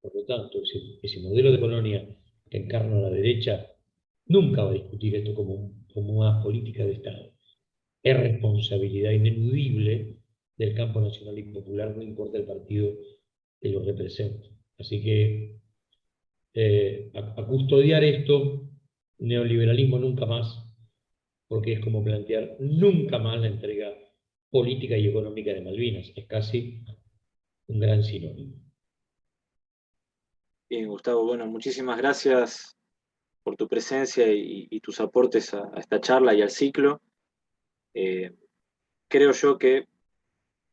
S2: Por lo tanto, ese, modelo de colonia que encarna la derecha nunca va a discutir esto como, como una política de Estado. Es responsabilidad ineludible del campo nacional y popular, no importa el partido que lo represente. Así que eh, a, custodiar esto, neoliberalismo nunca más, porque es como plantear nunca más la entrega política y económica de Malvinas. Es casi un gran sinónimo.
S1: Bien, Gustavo, bueno, muchísimas gracias por tu presencia y, tus aportes a, esta charla y al ciclo. Eh, creo yo que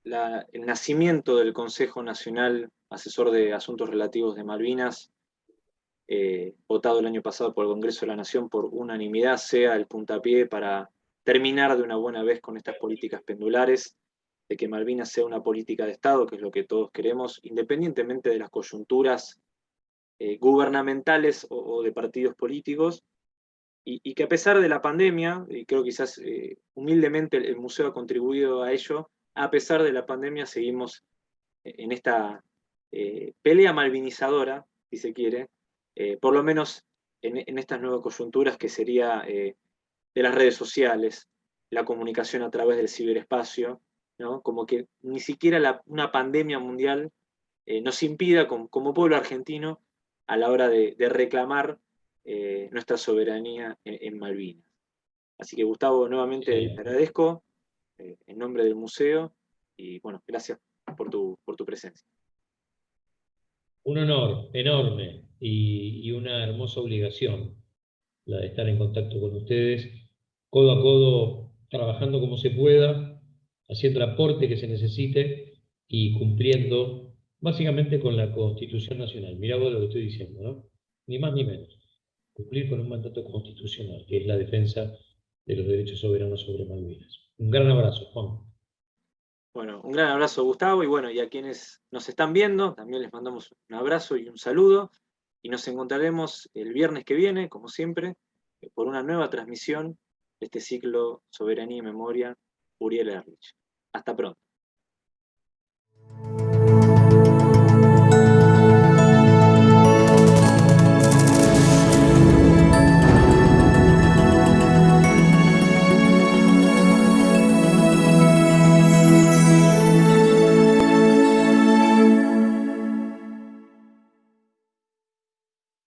S1: el nacimiento del Consejo Nacional Asesor de Asuntos Relativos de Malvinas, eh, votado el año pasado por el Congreso de la Nación por unanimidad, sea el puntapié para terminar de una buena vez con estas políticas pendulares, de que Malvinas sea una política de Estado, que es lo que todos queremos, independientemente de las coyunturas eh, gubernamentales o, de partidos políticos, y, que a pesar de la pandemia, y creo quizás eh, humildemente el, museo ha contribuido a ello, a pesar de la pandemia seguimos en esta eh, pelea malvinizadora, si se quiere, por lo menos en, estas nuevas coyunturas que sería de las redes sociales, la comunicación a través del ciberespacio, ¿no? como que ni siquiera una pandemia mundial nos impida como pueblo argentino a la hora de, reclamar eh, nuestra soberanía en, Malvinas. Así que Gustavo, nuevamente te agradezco eh, en nombre del museo y bueno, gracias por tu, por tu presencia.
S2: Un honor enorme y, una hermosa obligación la de estar en contacto con ustedes, codo a codo, trabajando como se pueda, haciendo el aporte que se necesite y cumpliendo básicamente con la Constitución Nacional. Mirá vos lo que estoy diciendo, ¿no? Ni más ni menos. Cumplir con un mandato constitucional, que es la defensa de los derechos soberanos sobre Malvinas. Un gran abrazo, Juan.
S1: Bueno, un gran abrazo, Gustavo, y bueno, y a quienes nos están viendo, también les mandamos un abrazo y un saludo, y nos encontraremos el viernes que viene, como siempre, por una nueva transmisión de este ciclo Soberanía y Memoria, Uriel Erlich. Hasta pronto.